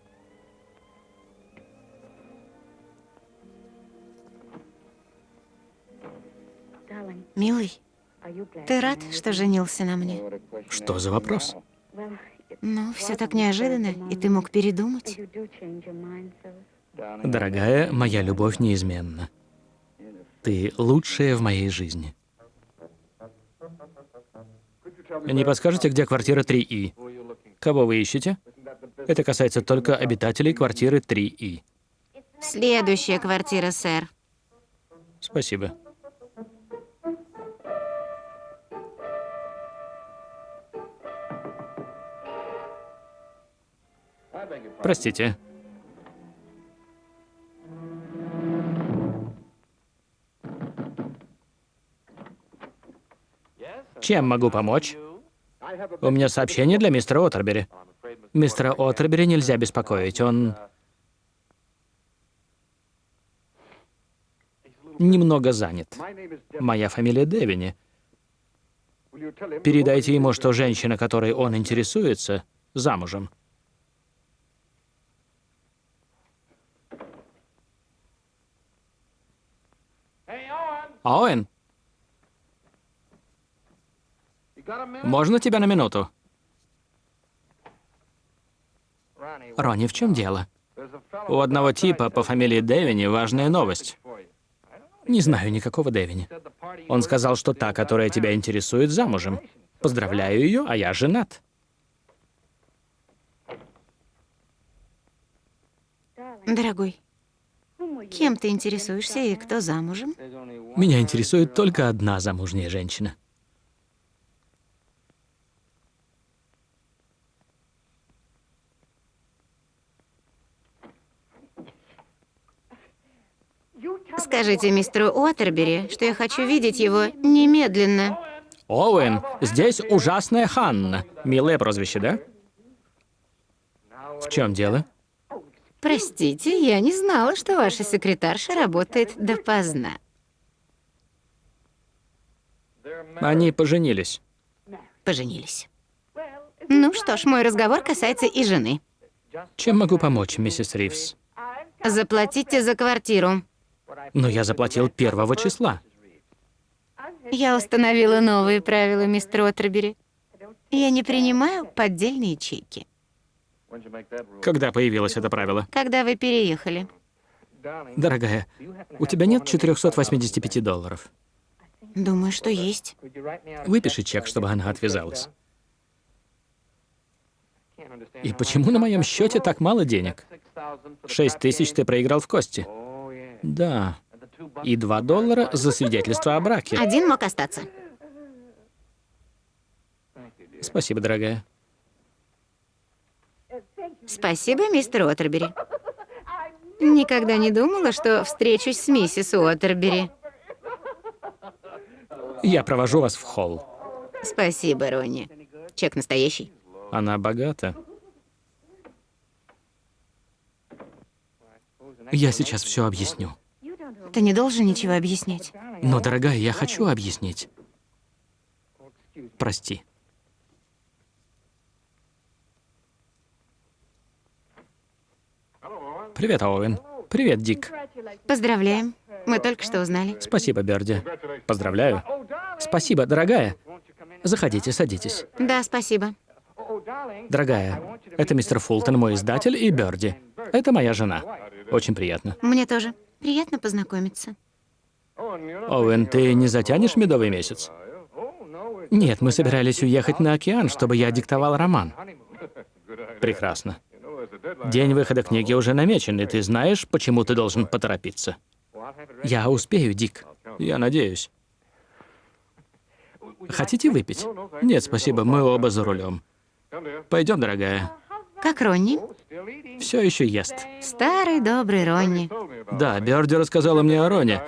Милый, ты рад, что женился на мне? Что за вопрос? Ну, все так неожиданно, и ты мог передумать. Дорогая, моя любовь неизменна. Ты лучшая в моей жизни. Не подскажете, где квартира 3И? Кого вы ищете? Это касается только обитателей квартиры 3И. Следующая квартира, сэр. Спасибо. Простите. Чем могу помочь? У меня сообщение для мистера Оттербери. Мистера Оттербери нельзя беспокоить, он... Немного занят. Моя фамилия Девини. Передайте ему, что женщина, которой он интересуется, замужем. Оуэн, можно тебя на минуту? Ронни, в чем дело? У одного типа по фамилии Дэвини важная новость. Не знаю никакого Дэвини. Он сказал, что та, которая тебя интересует, замужем. Поздравляю ее, а я женат. Дорогой, кем ты интересуешься и кто замужем? Меня интересует только одна замужняя женщина. Скажите мистеру Уотербери, что я хочу видеть его немедленно. Оуэн, здесь ужасная Ханна. Милое прозвище, да? В чем дело? Простите, я не знала, что ваша секретарша работает допоздна. Они поженились. Поженились. Ну что ж, мой разговор касается и жены. Чем могу помочь, миссис Ривз? Заплатите за квартиру. Но я заплатил первого числа. Я установила новые правила, мистер Отербери. Я не принимаю поддельные чеки. Когда появилось это правило? Когда вы переехали? Дорогая, у тебя нет 485 долларов. Думаю, что есть. Выпиши чек, чтобы она отвязалась. И почему на моем счете так мало денег? Шесть тысяч ты проиграл в кости. Да. И два доллара за свидетельство о браке. Один мог остаться. Спасибо, дорогая. Спасибо, мистер Отербери. Никогда не думала, что встречусь с миссис Уотербери. Я провожу вас в холл. Спасибо, Ронни. Чек настоящий. Она богата. Я сейчас все объясню. Ты не должен ничего объяснять. Но, дорогая, я хочу объяснить. Прости. Привет, Оуэн. Привет, Дик. Поздравляем. Мы только что узнали. Спасибо, Берди. Поздравляю. Спасибо, дорогая. Заходите, садитесь. Да, спасибо. Дорогая, это мистер Фултон, мой издатель, и Берди. Это моя жена. Очень приятно. Мне тоже. Приятно познакомиться. Оуэн, ты не затянешь медовый месяц? Нет, мы собирались уехать на океан, чтобы я диктовал роман. Прекрасно. День выхода книги уже намечен, и ты знаешь, почему ты должен поторопиться. Я успею, Дик. Я надеюсь. Хотите выпить? Нет, спасибо, мы оба за рулем. Пойдем, дорогая. Как Ронни? Все еще ест. Старый добрый Ронни. Да, Берди рассказала мне о Роне.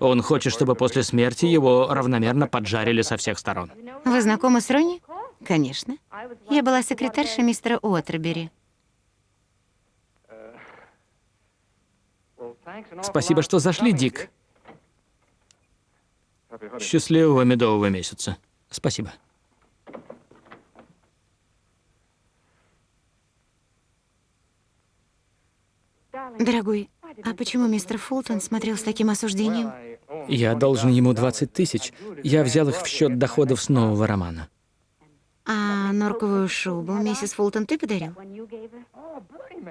Он хочет, чтобы после смерти его равномерно поджарили со всех сторон. Вы знакомы с Ронни? Конечно. Я была секретаршей мистера Уотербери. Спасибо, что зашли, Дик. Счастливого медового месяца. Спасибо. Дорогой, а почему мистер Фултон смотрел с таким осуждением? Я должен ему 20 тысяч. Я взял их в счет доходов с нового романа. А норковую шубу миссис Фултон ты подарил?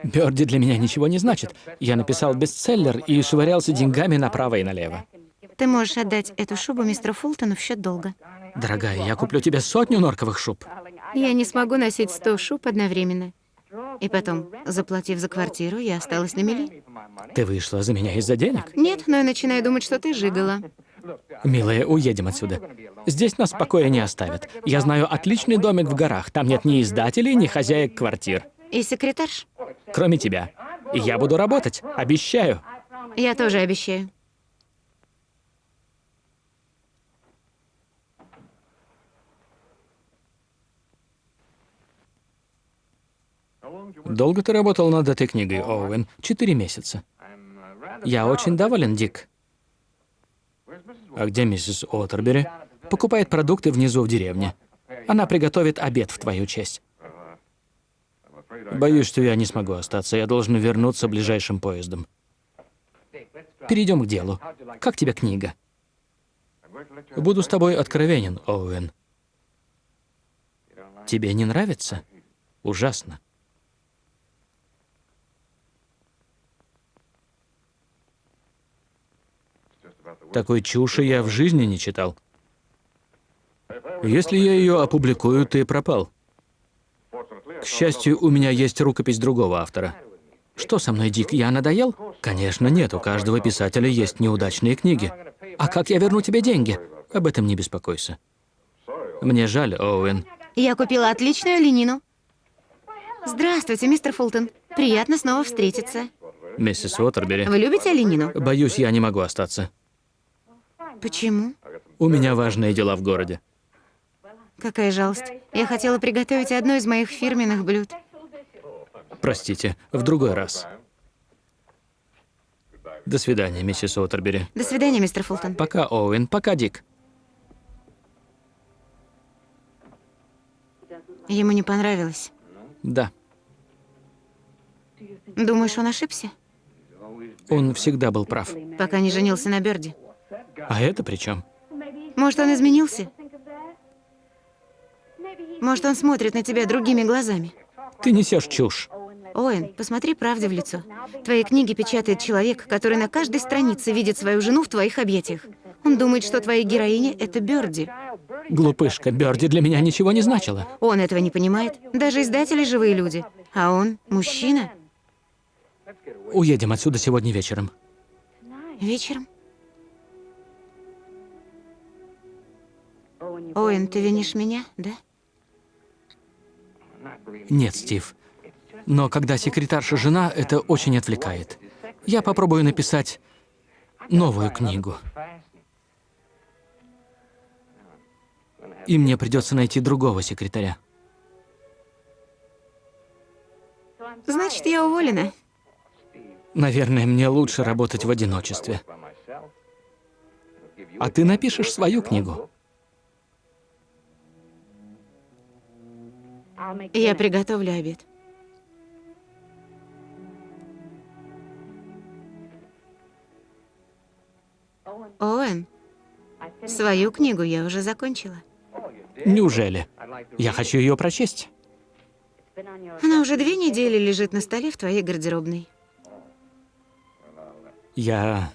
Бёрди для меня ничего не значит. Я написал бестселлер и швырялся деньгами направо и налево. Ты можешь отдать эту шубу мистеру Фултону в счет долга. Дорогая, я куплю тебе сотню норковых шуб. Я не смогу носить сто шуб одновременно. И потом, заплатив за квартиру, я осталась на мели. Ты вышла за меня из-за денег? Нет, но я начинаю думать, что ты жигала. Милая, уедем отсюда. Здесь нас в покое не оставят. Я знаю отличный домик в горах. Там нет ни издателей, ни хозяек квартир. И секретарш? Кроме тебя. Я буду работать. Обещаю. Я тоже обещаю. Долго ты работал над этой книгой, Оуэн? Четыре месяца. Я очень доволен, Дик. А где миссис Отербери? Покупает продукты внизу в деревне. Она приготовит обед в твою честь. Боюсь, что я не смогу остаться. Я должен вернуться ближайшим поездом. Перейдем к делу. Как тебе книга? Буду с тобой откровенен, Оуэн. Тебе не нравится? Ужасно. Такой чуши я в жизни не читал. Если я ее опубликую, ты пропал. К счастью, у меня есть рукопись другого автора. Что со мной, Дик, я надоел? Конечно, нет, у каждого писателя есть неудачные книги. А как я верну тебе деньги? Об этом не беспокойся. Мне жаль, Оуэн. Я купила отличную ленину. Здравствуйте, мистер Фултон. Приятно снова встретиться. Миссис Уотербери. Вы любите оленину? Боюсь, я не могу остаться. Почему? У меня важные дела в городе. Какая жалость. Я хотела приготовить одно из моих фирменных блюд. Простите, в другой раз. До свидания, миссис Уотербери. До свидания, мистер Фултон. Пока, Оуэн. Пока, Дик. Ему не понравилось. Да. Думаешь, он ошибся? Он всегда был прав. Пока не женился на Бёрди. А это при чем? Может, он изменился? Может, он смотрит на тебя другими глазами? Ты несешь чушь. Оуэн, посмотри правде в лицо. Твои книги печатает человек, который на каждой странице видит свою жену в твоих объятиях. Он думает, что твоя героиня — это Бёрди. Глупышка, Бёрди для меня ничего не значила. Он этого не понимает. Даже издатели — живые люди. А он — мужчина. Уедем отсюда сегодня вечером. Вечером. Оуэн, ты винишь меня, да? Нет, Стив. Но когда секретарша жена, это очень отвлекает. Я попробую написать новую книгу. И мне придется найти другого секретаря. Значит, я уволена. Наверное, мне лучше работать в одиночестве. А ты напишешь свою книгу. Я приготовлю обед. Оуэн, свою книгу я уже закончила. Неужели? Я хочу ее прочесть. Она уже две недели лежит на столе в твоей гардеробной. Я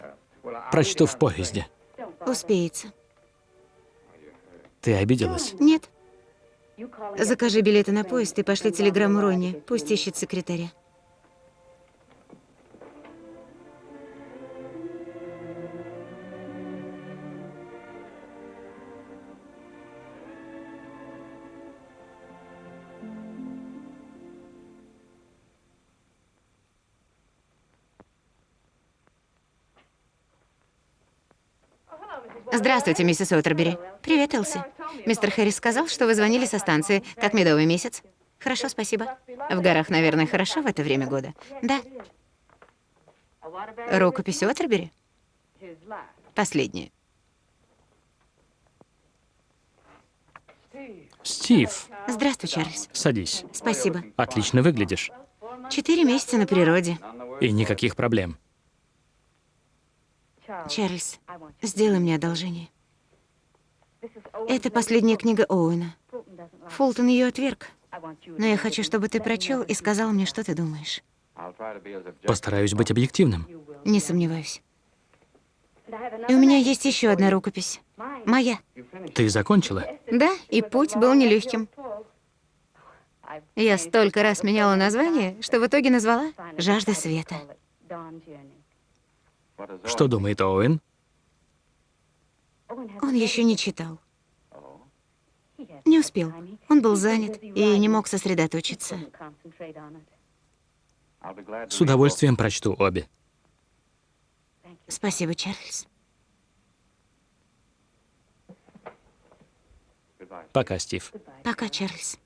прочту в поезде. Успеется. Ты обиделась? Нет. Закажи билеты на поезд и пошли телеграмму Ронни. Пусть ищет секретаря. Здравствуйте, миссис Уотербери. Привет, Элси. Мистер Хэррис сказал, что вы звонили со станции. Как медовый месяц? Хорошо, спасибо. В горах, наверное, хорошо в это время года. Да. Рукопись Уотербери? Последняя. Стив, Здравствуй, Чарльз. садись. Спасибо. Отлично выглядишь. Четыре месяца на природе. И никаких проблем. Чарльз, сделай мне одолжение. Это последняя книга Оуэна. Фултон ее отверг. Но я хочу, чтобы ты прочел и сказал мне, что ты думаешь. Постараюсь быть объективным. Не сомневаюсь. И у меня есть еще одна рукопись. Моя. Ты закончила? Да, и путь был нелегким. Я столько раз меняла название, что в итоге назвала «Жажда света». Что думает Оуэн? Он еще не читал. Не успел. Он был занят и не мог сосредоточиться. С удовольствием прочту обе. Спасибо, Чарльз. Пока, Стив. Пока, Чарльз.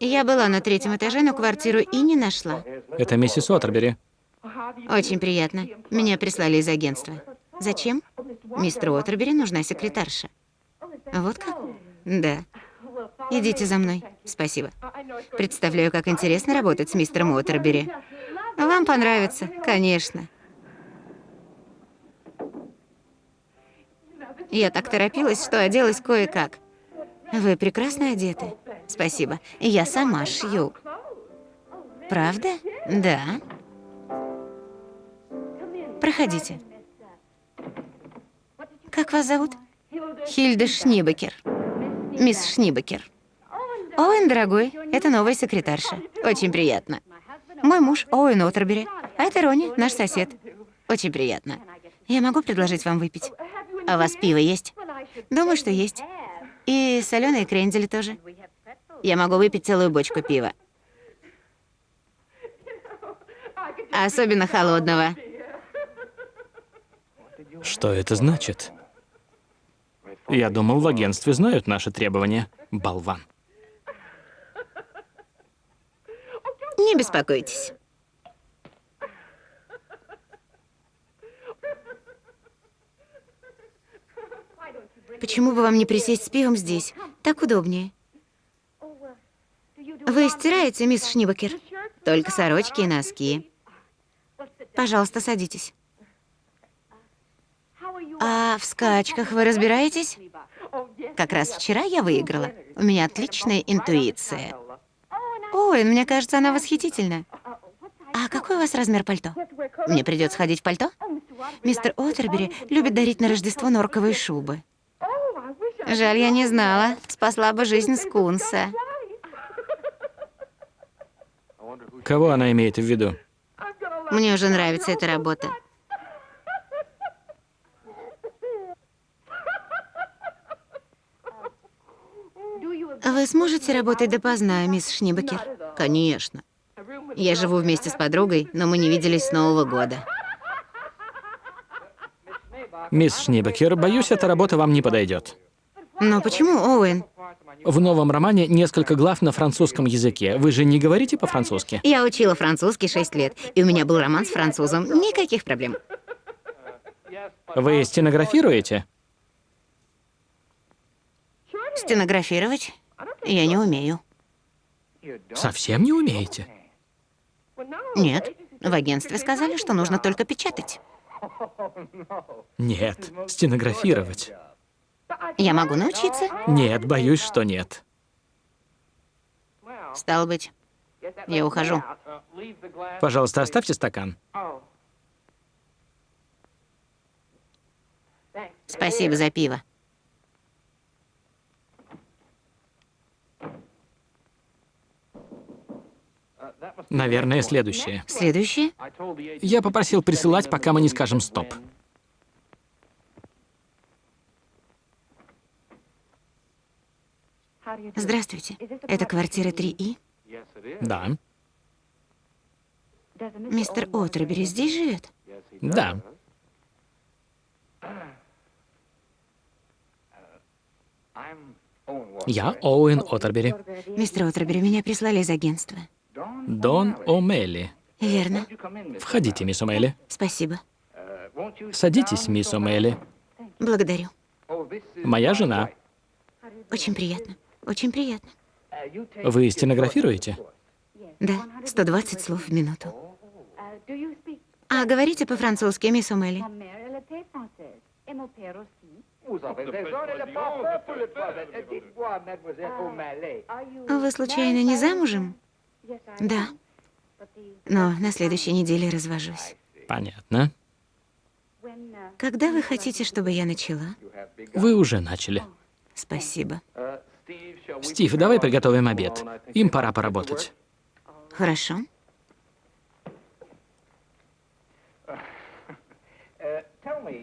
Я была на третьем этаже, но квартиру и не нашла. Это миссис Отербери. Очень приятно. Меня прислали из агентства. Зачем? Мистеру Отербери нужна секретарша. Вот как? Да. Идите за мной. Спасибо. Представляю, как интересно работать с мистером Уотербери. Вам понравится, конечно. Я так торопилась, что оделась кое-как. Вы прекрасно одеты. Спасибо. Я сама шью. Правда? Да. Проходите. Как вас зовут? Хильда Шнибекер. Мисс Шнибекер. Оуэн, дорогой, это новая секретарша. Очень приятно. Мой муж Оуэн Отербери, а это Ронни, наш сосед. Очень приятно. Я могу предложить вам выпить? А у вас пиво есть? Думаю, что есть. И соленые крендели тоже. Я могу выпить целую бочку пива. Особенно холодного. Что это значит? Я думал, в агентстве знают наши требования. Болван. Не беспокойтесь. Почему бы вам не присесть с пивом здесь? Так удобнее. Вы стираете, мисс Шнибакер? Только сорочки и носки. Пожалуйста, садитесь. А в скачках вы разбираетесь? Как раз вчера я выиграла. У меня отличная интуиция. Ой, мне кажется, она восхитительна. А какой у вас размер пальто? Мне придется ходить в пальто? Мистер Отербери любит дарить на Рождество норковые шубы. Жаль, я не знала. Спасла бы жизнь скунса. Кого она имеет в виду? Мне уже нравится эта работа. Вы сможете работать допоздна, мисс Шнибакер? Конечно. Я живу вместе с подругой, но мы не виделись с Нового года. Мисс Шнибекер, боюсь, эта работа вам не подойдет. Но почему, Оуэн? В новом романе несколько глав на французском языке. Вы же не говорите по-французски? Я учила французский 6 лет, и у меня был роман с французом. Никаких проблем. Вы стенографируете? Стенографировать я не умею. Совсем не умеете? Нет, в агентстве сказали, что нужно только печатать. Нет, стенографировать. Я могу научиться? Нет, боюсь, что нет. Стало быть, я ухожу. Пожалуйста, оставьте стакан. Спасибо за пиво. Наверное, следующее. Следующее? Я попросил присылать, пока мы не скажем «стоп». Здравствуйте. Это квартира 3И? Да. Мистер Отербери здесь живет? Да. Я Оуэн Отербери. Мистер Отербери, меня прислали из агентства. Дон О'Мелли. Верно. Входите, мисс О'Мелли. Спасибо. Садитесь, мисс О'Мелли. Благодарю. Моя жена. Очень приятно. Очень приятно. Вы стенографируете? Да, 120 слов в минуту. А говорите по-французски, мисс Омели? Вы случайно не замужем? Да. Но на следующей неделе развожусь. Понятно. Когда вы хотите, чтобы я начала? Вы уже начали. Спасибо. Стив, давай приготовим обед. Им пора поработать. Хорошо.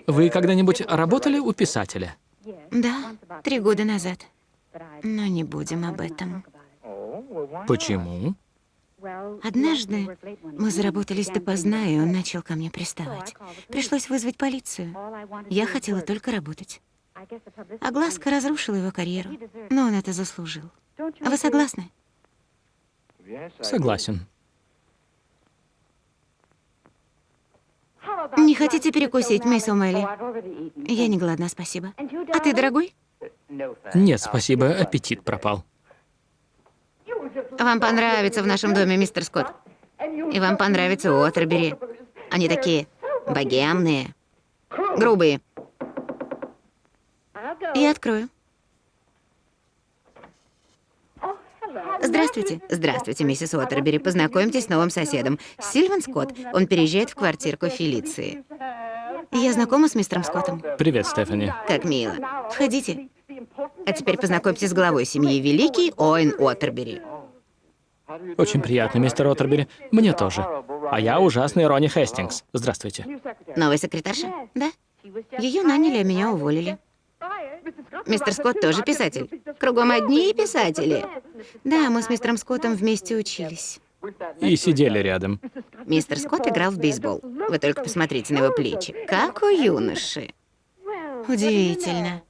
Вы когда-нибудь работали у писателя? Да, три года назад. Но не будем об этом. Почему? Однажды мы заработались допоздна, и он начал ко мне приставать. Пришлось вызвать полицию. Я хотела только работать. Огласка разрушила его карьеру, но он это заслужил. Вы согласны? Согласен. Не хотите перекусить, мисс О'Мелли? Я не голодна, спасибо. А ты, дорогой? Нет, спасибо, аппетит пропал. Вам понравится в нашем доме, мистер Скотт. И вам понравится Уотербери. Они такие богемные, грубые. Я открою. Здравствуйте. Здравствуйте, миссис Уотербери. Познакомьтесь с новым соседом. Сильван Скотт. Он переезжает в квартирку Фелиции. Я знакома с мистером Скоттом. Привет, Стефани. Как мило. Входите. А теперь познакомьтесь с главой семьи Великий Оуэн Уотербери. Очень приятно, мистер Отербери. Мне тоже. А я ужасный Ронни Хестингс. Здравствуйте. Новая секретарша? Да. Ее наняли, а меня уволили. Мистер Скотт тоже писатель. Кругом одни писатели. Да, мы с мистером Скоттом вместе учились. И сидели рядом. Мистер Скотт играл в бейсбол. Вы только посмотрите на его плечи. Как у юноши. Удивительно.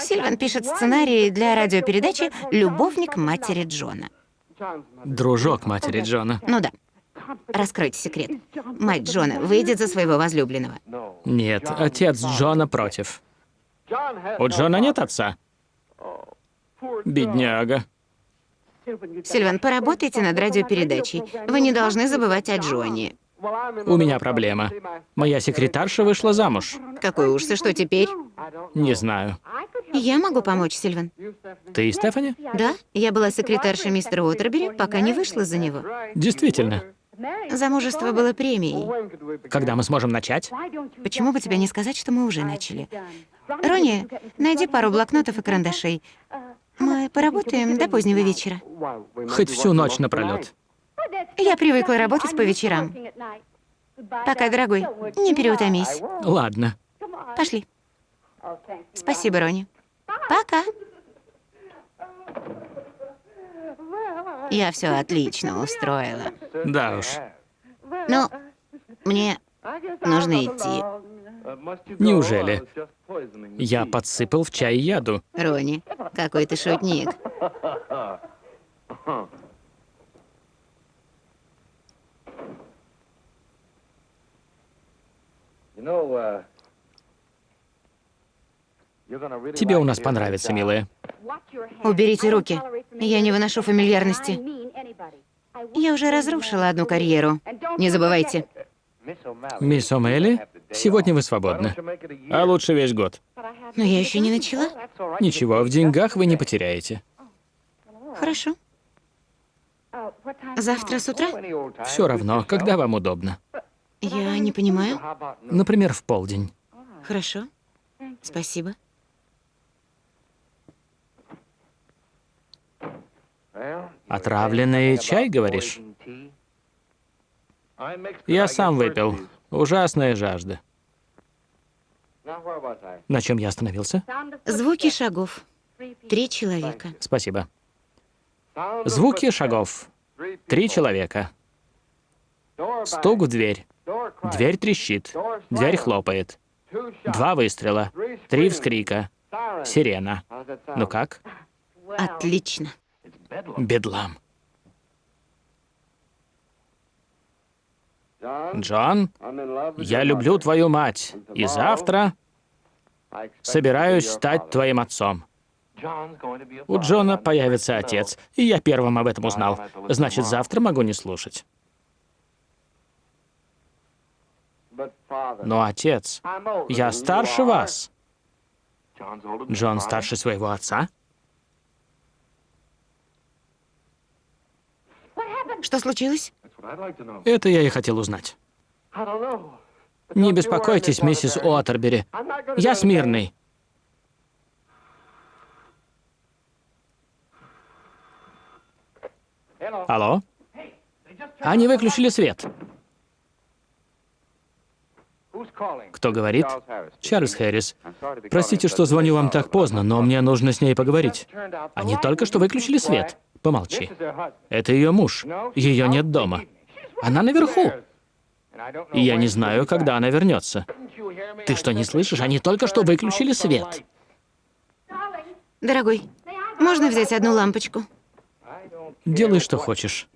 Сильван пишет сценарий для радиопередачи «Любовник матери Джона». Дружок матери Джона. Ну да. Раскройте секрет. Мать Джона выйдет за своего возлюбленного. Нет, отец Джона против. У Джона нет отца. Бедняга. Сильван, поработайте над радиопередачей. Вы не должны забывать о Джоне. У меня проблема. Моя секретарша вышла замуж. Какой ужас, и что теперь? Не знаю. Я могу помочь, Сильван. Ты и Стефани? Да, я была секретаршей мистера Уотербери, пока не вышла за него. Действительно. Замужество было премией. Когда мы сможем начать? Почему бы тебе не сказать, что мы уже начали? Ронни, найди пару блокнотов и карандашей. Мы поработаем до позднего вечера. Хоть всю ночь напролет. Я привыкла работать по вечерам. Пока, дорогой, не переутомись. Ладно. Пошли. Спасибо, Ронни. Пока. Я все отлично устроила. Да уж. Ну, мне нужно идти. Неужели? Я подсыпал в чай яду. Ронни, какой ты шутник. Тебе у нас понравится, милая. Уберите руки. Я не выношу фамильярности. Я уже разрушила одну карьеру. Не забывайте. Мисс О'Мелли, сегодня вы свободны. А лучше весь год. Но я еще не начала. Ничего, в деньгах вы не потеряете. Хорошо. Завтра с утра? Все равно, когда вам удобно. Я не понимаю. Например, в полдень. Хорошо. Спасибо. Отравленный чай, говоришь? Я сам выпил. Ужасная жажда. На чем я остановился? Звуки шагов. Три человека. Спасибо. Звуки шагов. Три человека. Стук в дверь. Дверь трещит. Дверь хлопает. Два выстрела. Три вскрика. Сирена. Ну как? Отлично. Бедлам. Джон, я люблю твою мать. И завтра собираюсь стать твоим отцом. У Джона появится отец, и я первым об этом узнал. Значит, завтра могу не слушать. Но отец, я старше вас. Джон старше своего отца? Что случилось? Это я и хотел узнать. Не беспокойтесь, миссис Уотербери. Я смирный. Алло? Они выключили свет. Кто говорит? Чарльз Хэррис. Простите, что звоню вам так поздно, но мне нужно с ней поговорить. Они только что выключили свет. Помолчи. Это ее муж. Ее нет дома. Она наверху. И я не знаю, когда она вернется. Ты что, не слышишь? Они только что выключили свет. Дорогой, можно взять одну лампочку? Делай, что хочешь.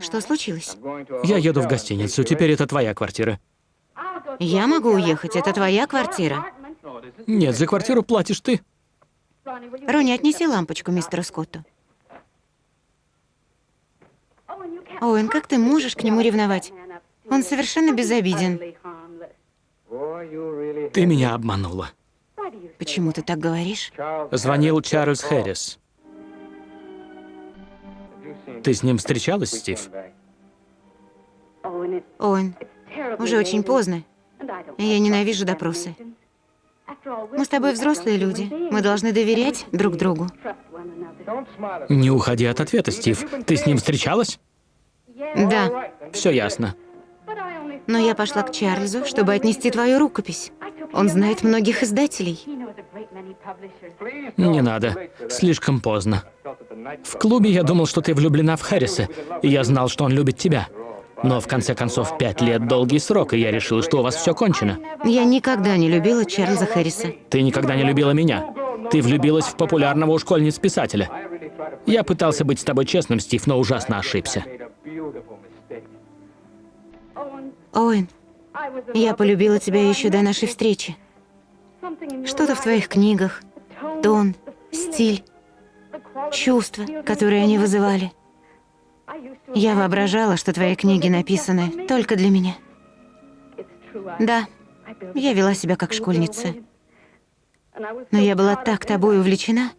Что случилось? Я еду в гостиницу. Теперь это твоя квартира. Я могу уехать, это твоя квартира. Нет, за квартиру платишь ты. Ронни, отнеси лампочку мистеру Скотту. Оуэн, как ты можешь к нему ревновать? Он совершенно безобиден. Ты меня обманула. Почему ты так говоришь? Звонил Чарльз Хэррис. Ты с ним встречалась, Стив? Оуэн, уже очень поздно. Я ненавижу допросы. Мы с тобой взрослые люди. Мы должны доверять друг другу. Не уходи от ответа, Стив. Ты с ним встречалась? Да, Все ясно. но я пошла к Чарльзу, чтобы отнести твою рукопись. Он знает многих издателей. Не надо. Слишком поздно. В клубе я думал, что ты влюблена в Харриса, и я знал, что он любит тебя. Но в конце концов, пять лет — долгий срок, и я решил, что у вас все кончено. Я никогда не любила Чарльза Хэрриса. Ты никогда не любила меня. Ты влюбилась в популярного у школьниц писателя. Я пытался быть с тобой честным, Стив, но ужасно ошибся. Оуэн, я полюбила тебя еще до нашей встречи. Что-то в твоих книгах, тон, стиль, чувства, которые они вызывали. Я воображала, что твои книги написаны только для меня. Да, я вела себя как школьница. Но я была так тобой увлечена,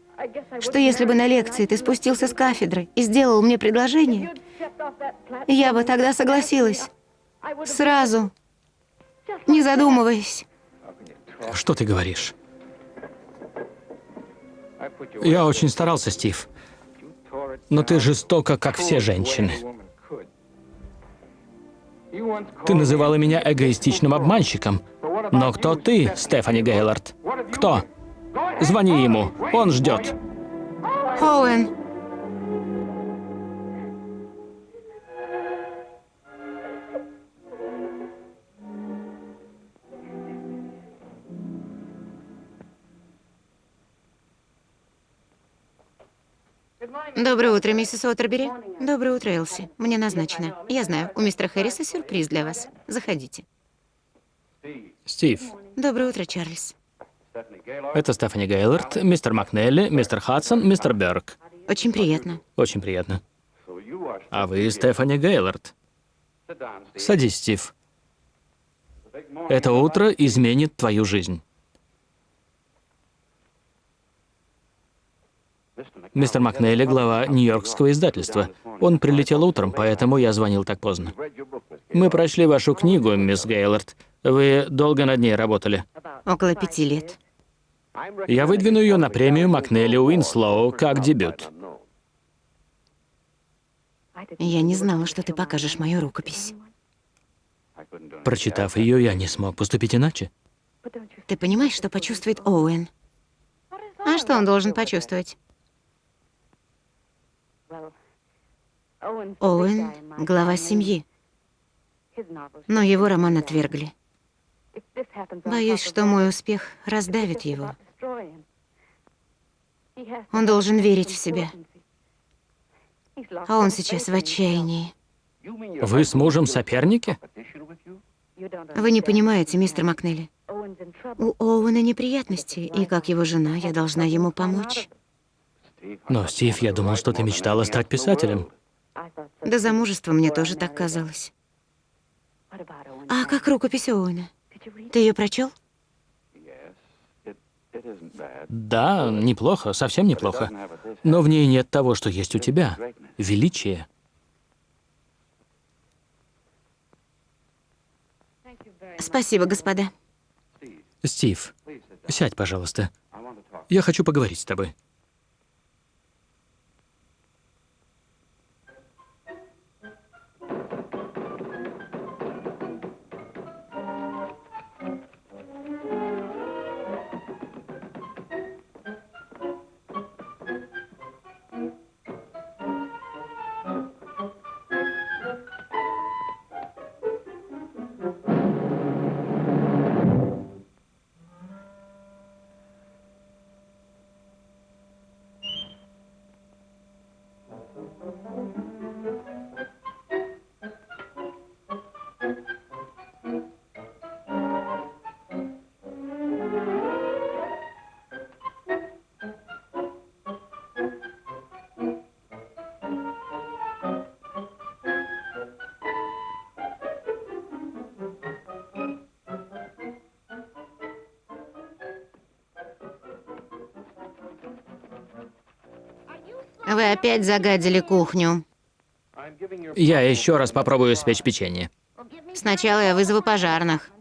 что если бы на лекции ты спустился с кафедры и сделал мне предложение, я бы тогда согласилась. Сразу, не задумываясь. Что ты говоришь? Я очень старался, Стив. Но ты жестока, как все женщины. Ты называла меня эгоистичным обманщиком. Но кто ты, Стефани Гейлорд? Кто? Звони ему, он ждет. Оуэн, Доброе утро, миссис Уотербери. Доброе утро, Элси. Мне назначено. Я знаю, у мистера Хэрриса сюрприз для вас. Заходите. Стив, Доброе утро, Чарльз. это Стефани Гейлорд, мистер Макнелли, мистер Хадсон, мистер Берг. Очень приятно. Очень приятно. А вы Стефани Гейлорд. Садись, Стив. Это утро изменит твою жизнь. Мистер Макнелли, глава Нью-Йоркского издательства. Он прилетел утром, поэтому я звонил так поздно. Мы прочли вашу книгу, мисс Гейлорд. Вы долго над ней работали. Около пяти лет. Я выдвину ее на премию Макнелли Уинслоу как дебют. Я не знала, что ты покажешь мою рукопись. Прочитав ее, я не смог поступить иначе. Ты понимаешь, что почувствует Оуэн? А что он должен почувствовать? Оуэн — глава семьи, но его роман отвергли. Боюсь, что мой успех раздавит его. Он должен верить в себя. А он сейчас в отчаянии. Вы с мужем соперники? Вы не понимаете, мистер Макнелли. У Оуэна неприятности, и как его жена я должна ему помочь. Но, Стив, я думал, что ты мечтала стать писателем. До замужества мне тоже так казалось. А как рукопись Оуэна? Ты ее прочел? Да, неплохо, совсем неплохо. Но в ней нет того, что есть у тебя. Величие. Спасибо, господа. Стив, сядь, пожалуйста. Я хочу поговорить с тобой. Опять загадили кухню. Я еще раз попробую испечь печенье. Сначала я вызову пожарных.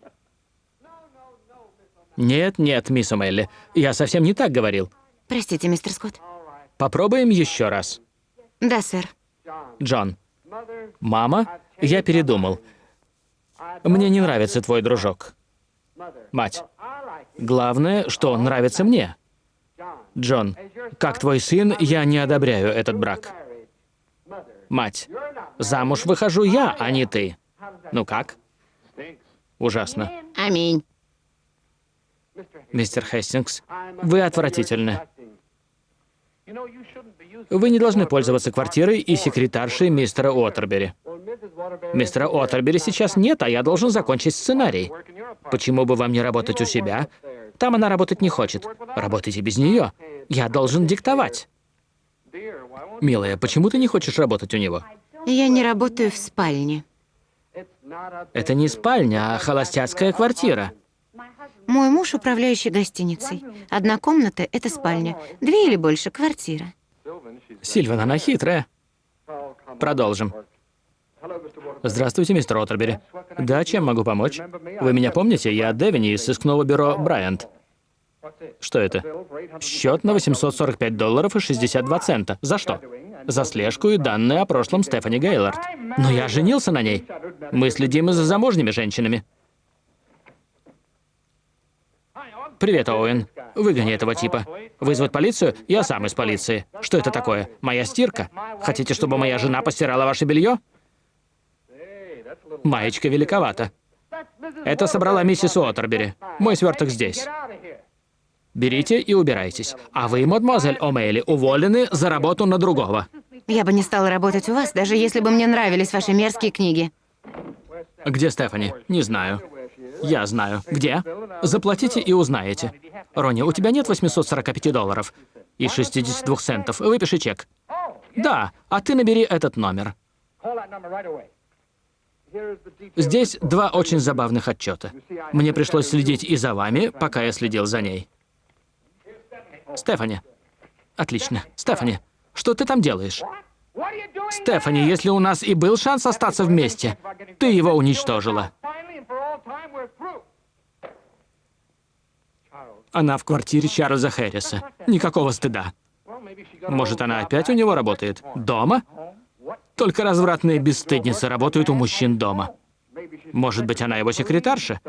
Нет, нет, мисс Омелли, я совсем не так говорил. Простите, мистер Скотт. Попробуем еще раз. Да, сэр. Джон. Мама, я передумал. Мне не нравится твой дружок. Мать. Главное, что он нравится мне. Джон, как твой сын, я не одобряю этот брак. Мать. Замуж выхожу я, а не ты. Ну как? Ужасно. Аминь. Мистер Хестингс, вы отвратительны. Вы не должны пользоваться квартирой и секретаршей мистера Уотербери. Мистера Уотербери сейчас нет, а я должен закончить сценарий. Почему бы вам не работать у себя? Там она работать не хочет. Работайте без нее. Я должен диктовать. Милая, почему ты не хочешь работать у него? Я не работаю в спальне. Это не спальня, а холостяцкая квартира. Мой муж управляющий гостиницей. Одна комната — это спальня. Две или больше — квартира. Сильван, она хитрая. Продолжим. Здравствуйте, мистер Оттербери. Да, чем могу помочь? Вы меня помните? Я Девини из сыскного бюро Брайант. Что это? Счет на 845 долларов и 62 цента. За что? За слежку и данные о прошлом Стефани Гейлорд. Но я женился на ней. Мы следим и за замужними женщинами. Привет, Оуэн. Выгони этого типа. Вызвать полицию? Я сам из полиции. Что это такое? Моя стирка? Хотите, чтобы моя жена постирала ваше белье? Маечка великовата. Это собрала миссис Уоттербери. Мой сверток здесь. Берите и убирайтесь. А вы, мадемуазель О'Мейли, уволены за работу на другого. Я бы не стала работать у вас, даже если бы мне нравились ваши мерзкие книги. Где Стефани? Не знаю. Я знаю. Где? Заплатите и узнаете. Ронни, у тебя нет 845 долларов и 62 центов. Выпиши чек. Да, а ты набери этот номер. Здесь два очень забавных отчета. Мне пришлось следить и за вами, пока я следил за ней. Стефани. Отлично. Стефани, что ты там делаешь? Стефани, если у нас и был шанс остаться вместе, ты его уничтожила. Она в квартире Чарльза Хэрриса. Никакого стыда. Может, она опять у него работает? Дома? Только развратные бесстыдницы работают у мужчин дома. Может быть, она его секретарша?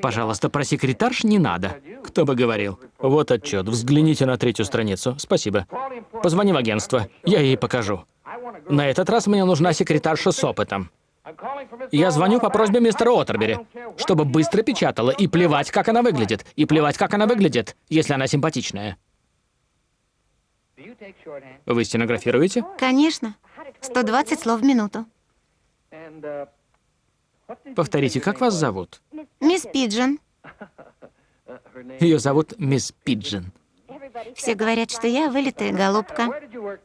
Пожалуйста, про секретарш не надо. Кто бы говорил. Вот отчет. Взгляните на третью страницу. Спасибо. Позвони в агентство. Я ей покажу. На этот раз мне нужна секретарша с опытом. Я звоню по просьбе мистера Оттербери, чтобы быстро печатала, и плевать, как она выглядит. И плевать, как она выглядит, если она симпатичная. Вы стенографируете? Конечно. 120 слов в минуту. Повторите, как вас зовут? Мисс Пиджин. Ее зовут мисс Пиджин. Все говорят, что я вылитая голубка.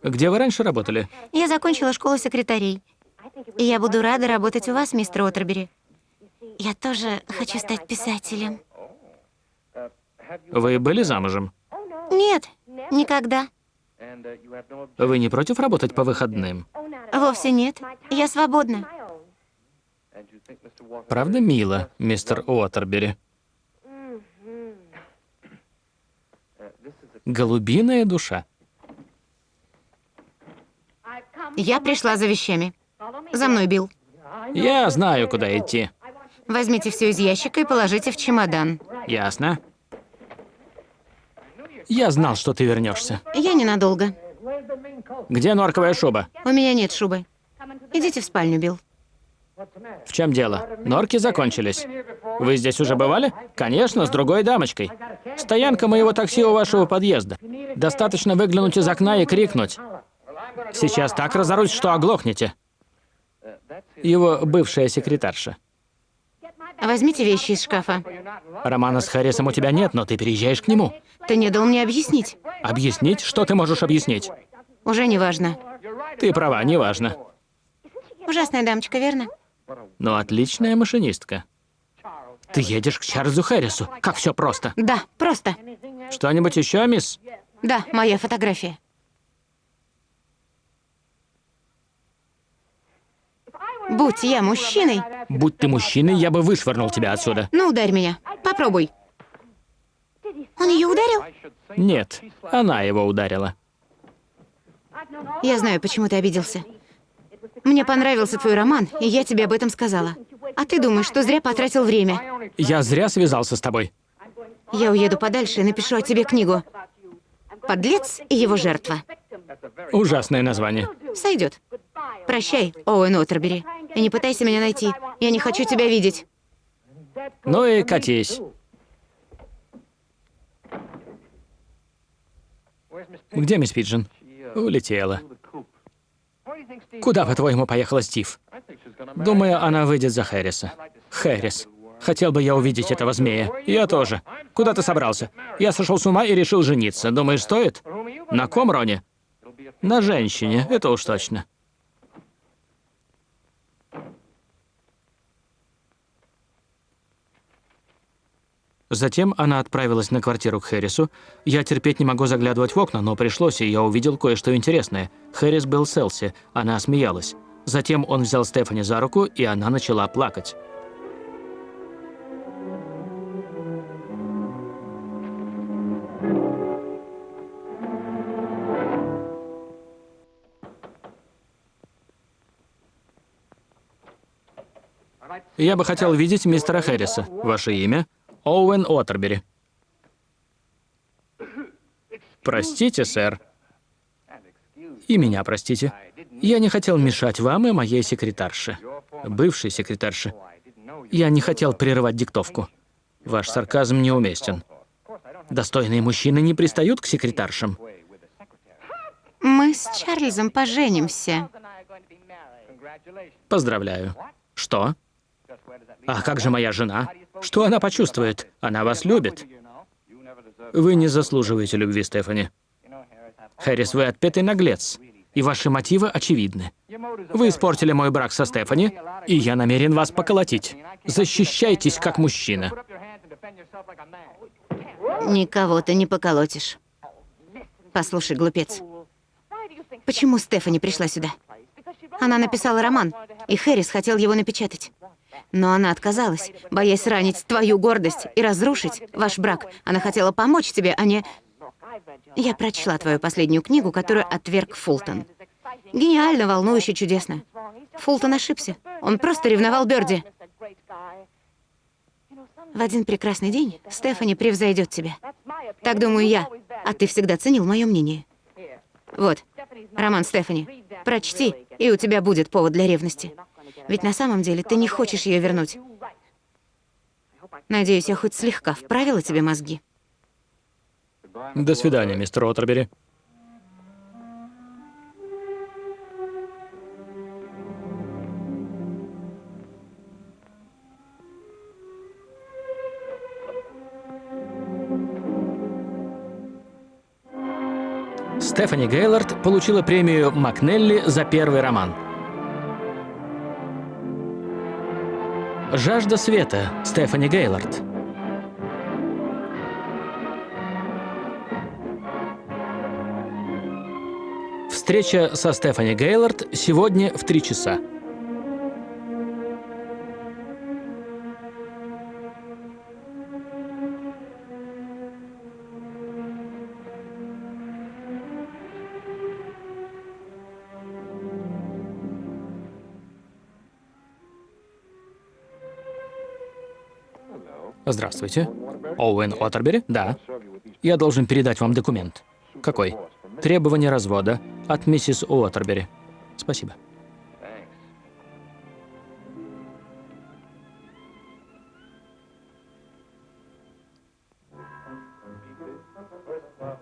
Где вы раньше работали? Я закончила школу секретарей. И я буду рада работать у вас, мистер Оттербери. Я тоже хочу стать писателем. Вы были замужем? Нет, никогда. Вы не против работать по выходным? Вовсе нет. Я свободна. Правда мило, мистер Уоттербери? Голубиная душа. Я пришла за вещами. За мной, Билл. Я знаю, куда идти. Возьмите все из ящика и положите в чемодан. Ясно. Я знал, что ты вернешься. Я ненадолго. Где норковая шуба? У меня нет шубы. Идите в спальню, Билл. В чем дело? Норки закончились. Вы здесь уже бывали? Конечно, с другой дамочкой. Стоянка моего такси у вашего подъезда. Достаточно выглянуть из окна и крикнуть. Сейчас так разорусь, что оглохнете. Его бывшая секретарша. Возьмите вещи из шкафа. Романа с Харрисом у тебя нет, но ты переезжаешь к нему. Ты не дал мне объяснить. Объяснить? Что ты можешь объяснить? Уже не важно. Ты права, неважно. Ужасная дамочка, верно? Но отличная машинистка. Ты едешь к Чарльзу Харрису. Как все просто. Да, просто. Что-нибудь еще, мисс? Да, моя фотография. Будь я мужчиной, Будь ты мужчиной, я бы вышвырнул тебя отсюда. ну ударь меня. Попробуй. Он ее ударил? Нет, она его ударила. Я знаю, почему ты обиделся. Мне понравился твой роман, и я тебе об этом сказала. А ты думаешь, что зря потратил время. Я зря связался с тобой. Я уеду подальше и напишу о тебе книгу. Подлец и его жертва. Ужасное название. Сойдет. Прощай, Оуэн Оттербери. И не пытайся меня найти. Я не хочу тебя видеть. Ну и катись. Где мисс Пиджин? Улетела. Куда, по-твоему, поехала Стив? Думаю, она выйдет за Хэрриса. Хэррис. Хотел бы я увидеть этого змея. Я тоже. Куда ты собрался? Я сошел с ума и решил жениться. Думаешь, стоит? На ком, Рони? На женщине, это уж точно. Затем она отправилась на квартиру к Хэрису. Я терпеть не могу заглядывать в окна, но пришлось, и я увидел кое-что интересное. Хэрис был с Элси, она смеялась. Затем он взял Стефани за руку, и она начала плакать. Я бы хотел видеть мистера Хэрриса. Ваше имя? Оуэн Уотербери. Простите, сэр. И меня простите. Я не хотел мешать вам и моей секретарше. Бывшей секретарше. Я не хотел прерывать диктовку. Ваш сарказм неуместен. Достойные мужчины не пристают к секретаршам. Мы с Чарльзом поженимся. Поздравляю. Что? А как же моя жена? Что она почувствует? Она вас любит. Вы не заслуживаете любви, Стефани. Хэрис, вы отпетый наглец, и ваши мотивы очевидны. Вы испортили мой брак со Стефани, и я намерен вас поколотить. Защищайтесь как мужчина. Никого ты не поколотишь. Послушай, глупец, почему Стефани пришла сюда? Она написала роман, и Хэрис хотел его напечатать. Но она отказалась, боясь ранить твою гордость и разрушить ваш брак. Она хотела помочь тебе, а не... Я прочла твою последнюю книгу, которую отверг Фултон. Гениально, волнующе, чудесно. Фултон ошибся. Он просто ревновал Бёрди. В один прекрасный день Стефани превзойдет тебя. Так думаю я, а ты всегда ценил мое мнение. Вот, роман Стефани. Прочти, и у тебя будет повод для ревности. Ведь на самом деле ты не хочешь ее вернуть. Надеюсь, я хоть слегка вправила тебе мозги. До свидания, мистер Отербери. Стефани Гейлорд получила премию Макнелли за первый роман. «Жажда света» Стефани Гейлорд. Встреча со Стефани Гейлорд сегодня в три часа. Здравствуйте. Оуэн Оттербери? Да. Я должен передать вам документ. Какой? Требование развода от миссис Уотербери. Спасибо.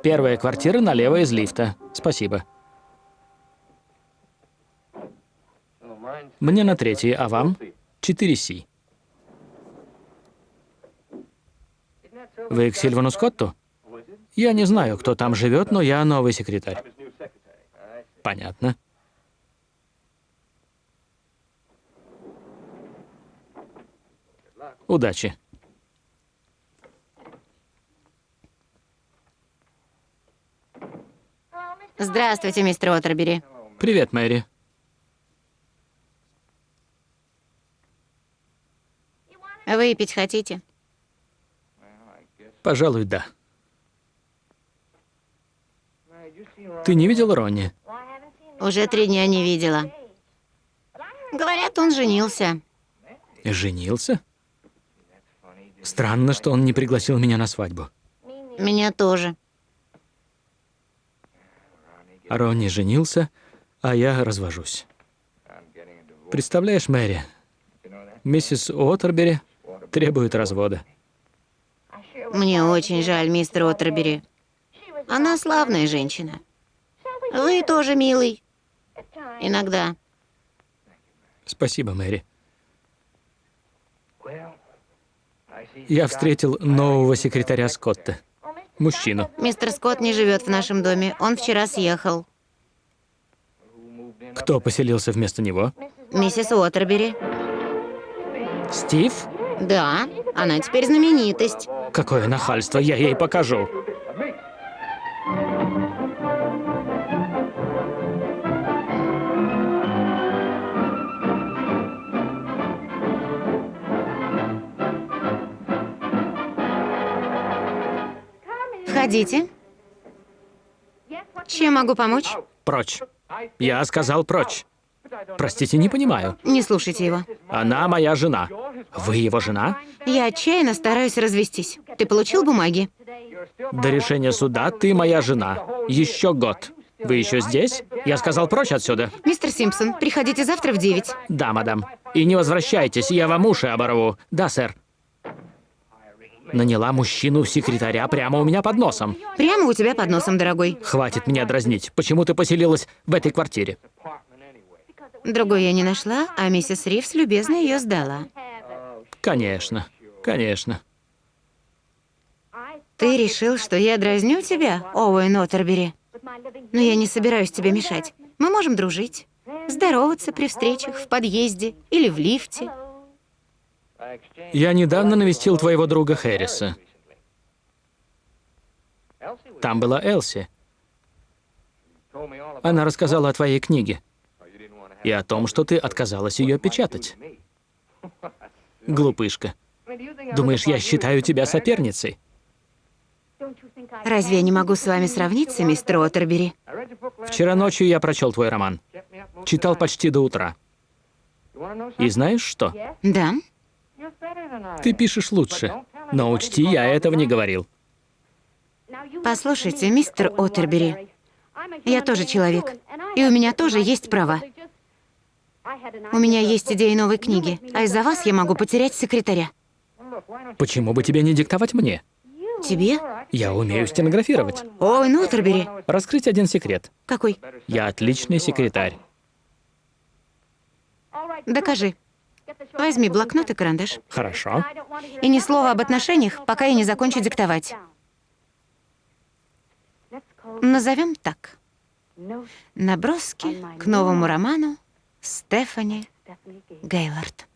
Первая квартира налево из лифта. Спасибо. Мне на третьей, а вам? 4С. Вы к Сильвану Скотту? Я не знаю, кто там живет, но я новый секретарь. Понятно. Удачи. Здравствуйте, мистер Отербери. Привет, Мэри. Выпить хотите? Пожалуй, да. Ты не видел Ронни? Уже три дня не видела. Говорят, он женился. Женился? Странно, что он не пригласил меня на свадьбу. Меня тоже. Ронни женился, а я развожусь. Представляешь, Мэри, миссис Уотербери требует развода. Мне очень жаль, мистер Отербери. Она славная женщина. Вы тоже милый. Иногда. Спасибо, Мэри. Я встретил нового секретаря Скотта. Мужчину. Мистер Скотт не живет в нашем доме. Он вчера съехал. Кто поселился вместо него? Миссис Уотербери. Стив? Да, она теперь знаменитость. Какое нахальство, я ей покажу. Входите. Чем могу помочь? Прочь. Я сказал прочь. Простите, не понимаю. Не слушайте его. Она моя жена. Вы его жена? Я отчаянно стараюсь развестись. Ты получил бумаги? До решения суда ты моя жена. Еще год. Вы еще здесь? Я сказал прочь отсюда. Мистер Симпсон, приходите завтра в девять. Да, мадам. И не возвращайтесь, я вам уши оборву. Да, сэр. Наняла мужчину-секретаря прямо у меня под носом. Прямо у тебя под носом, дорогой. Хватит меня дразнить. Почему ты поселилась в этой квартире? Другой я не нашла, а миссис Ривз любезно ее сдала. Конечно, конечно. Ты решил, что я дразню тебя, Оуэн Оттербери? Но я не собираюсь тебе мешать. Мы можем дружить, здороваться при встречах в подъезде или в лифте. Я недавно навестил твоего друга Хэрриса. Там была Элси. Она рассказала о твоей книге и о том, что ты отказалась ее печатать. Глупышка. Думаешь, я считаю тебя соперницей? Разве я не могу с вами сравниться, мистер Оттербери? Вчера ночью я прочел твой роман. Читал почти до утра. И знаешь что? Да? Ты пишешь лучше. Но учти, я этого не говорил. Послушайте, мистер Оттербери, я тоже человек, и у меня тоже есть права. У меня есть идея новой книги, а из-за вас я могу потерять секретаря. Почему бы тебе не диктовать мне? Тебе? Я умею стенографировать. Ой, Ноттербери. Раскрыть один секрет. Какой? Я отличный секретарь. Докажи. Возьми блокнот и карандаш. Хорошо. И ни слова об отношениях, пока я не закончу диктовать. Назовем так. Наброски к новому роману Стефани Гейлорд.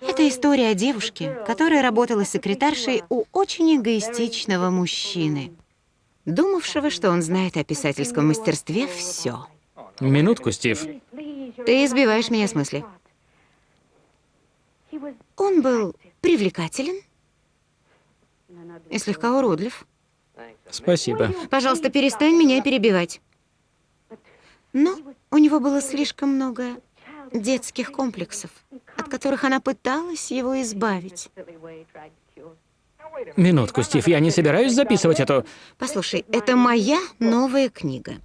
Это история о девушке, которая работала секретаршей у очень эгоистичного мужчины, думавшего, что он знает о писательском мастерстве все. Минутку, Стив. Ты избиваешь меня с мысли. Он был привлекателен и слегка уродлив. Спасибо. Пожалуйста, перестань меня перебивать. Но у него было слишком много детских комплексов, от которых она пыталась его избавить. Минутку, Стив, я не собираюсь записывать эту... Послушай, это моя новая книга.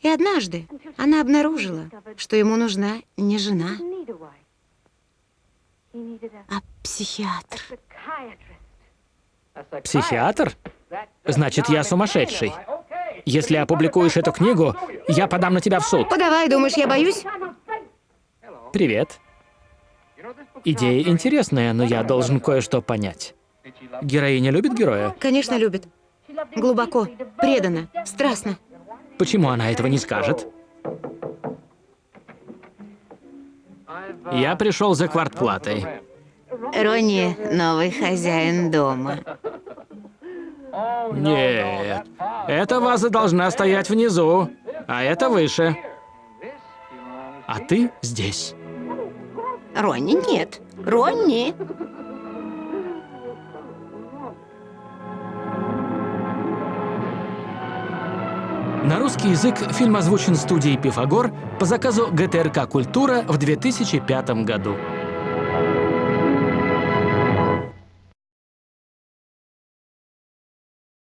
И однажды она обнаружила, что ему нужна не жена, а психиатр. Психиатр? Значит, я сумасшедший. Если опубликуешь эту книгу, я подам на тебя в суд. Подавай, думаешь, я боюсь? Привет. Идея интересная, но я должен кое-что понять. Героиня любит героя? Конечно, любит. Глубоко, преданно, страстно. Почему она этого не скажет? Я пришел за квартплатой. Ронни — новый хозяин дома. Нет, эта ваза должна стоять внизу, а это выше. А ты здесь. Ронни нет. Ронни! На русский язык фильм озвучен студией «Пифагор» по заказу ГТРК «Культура» в 2005 году.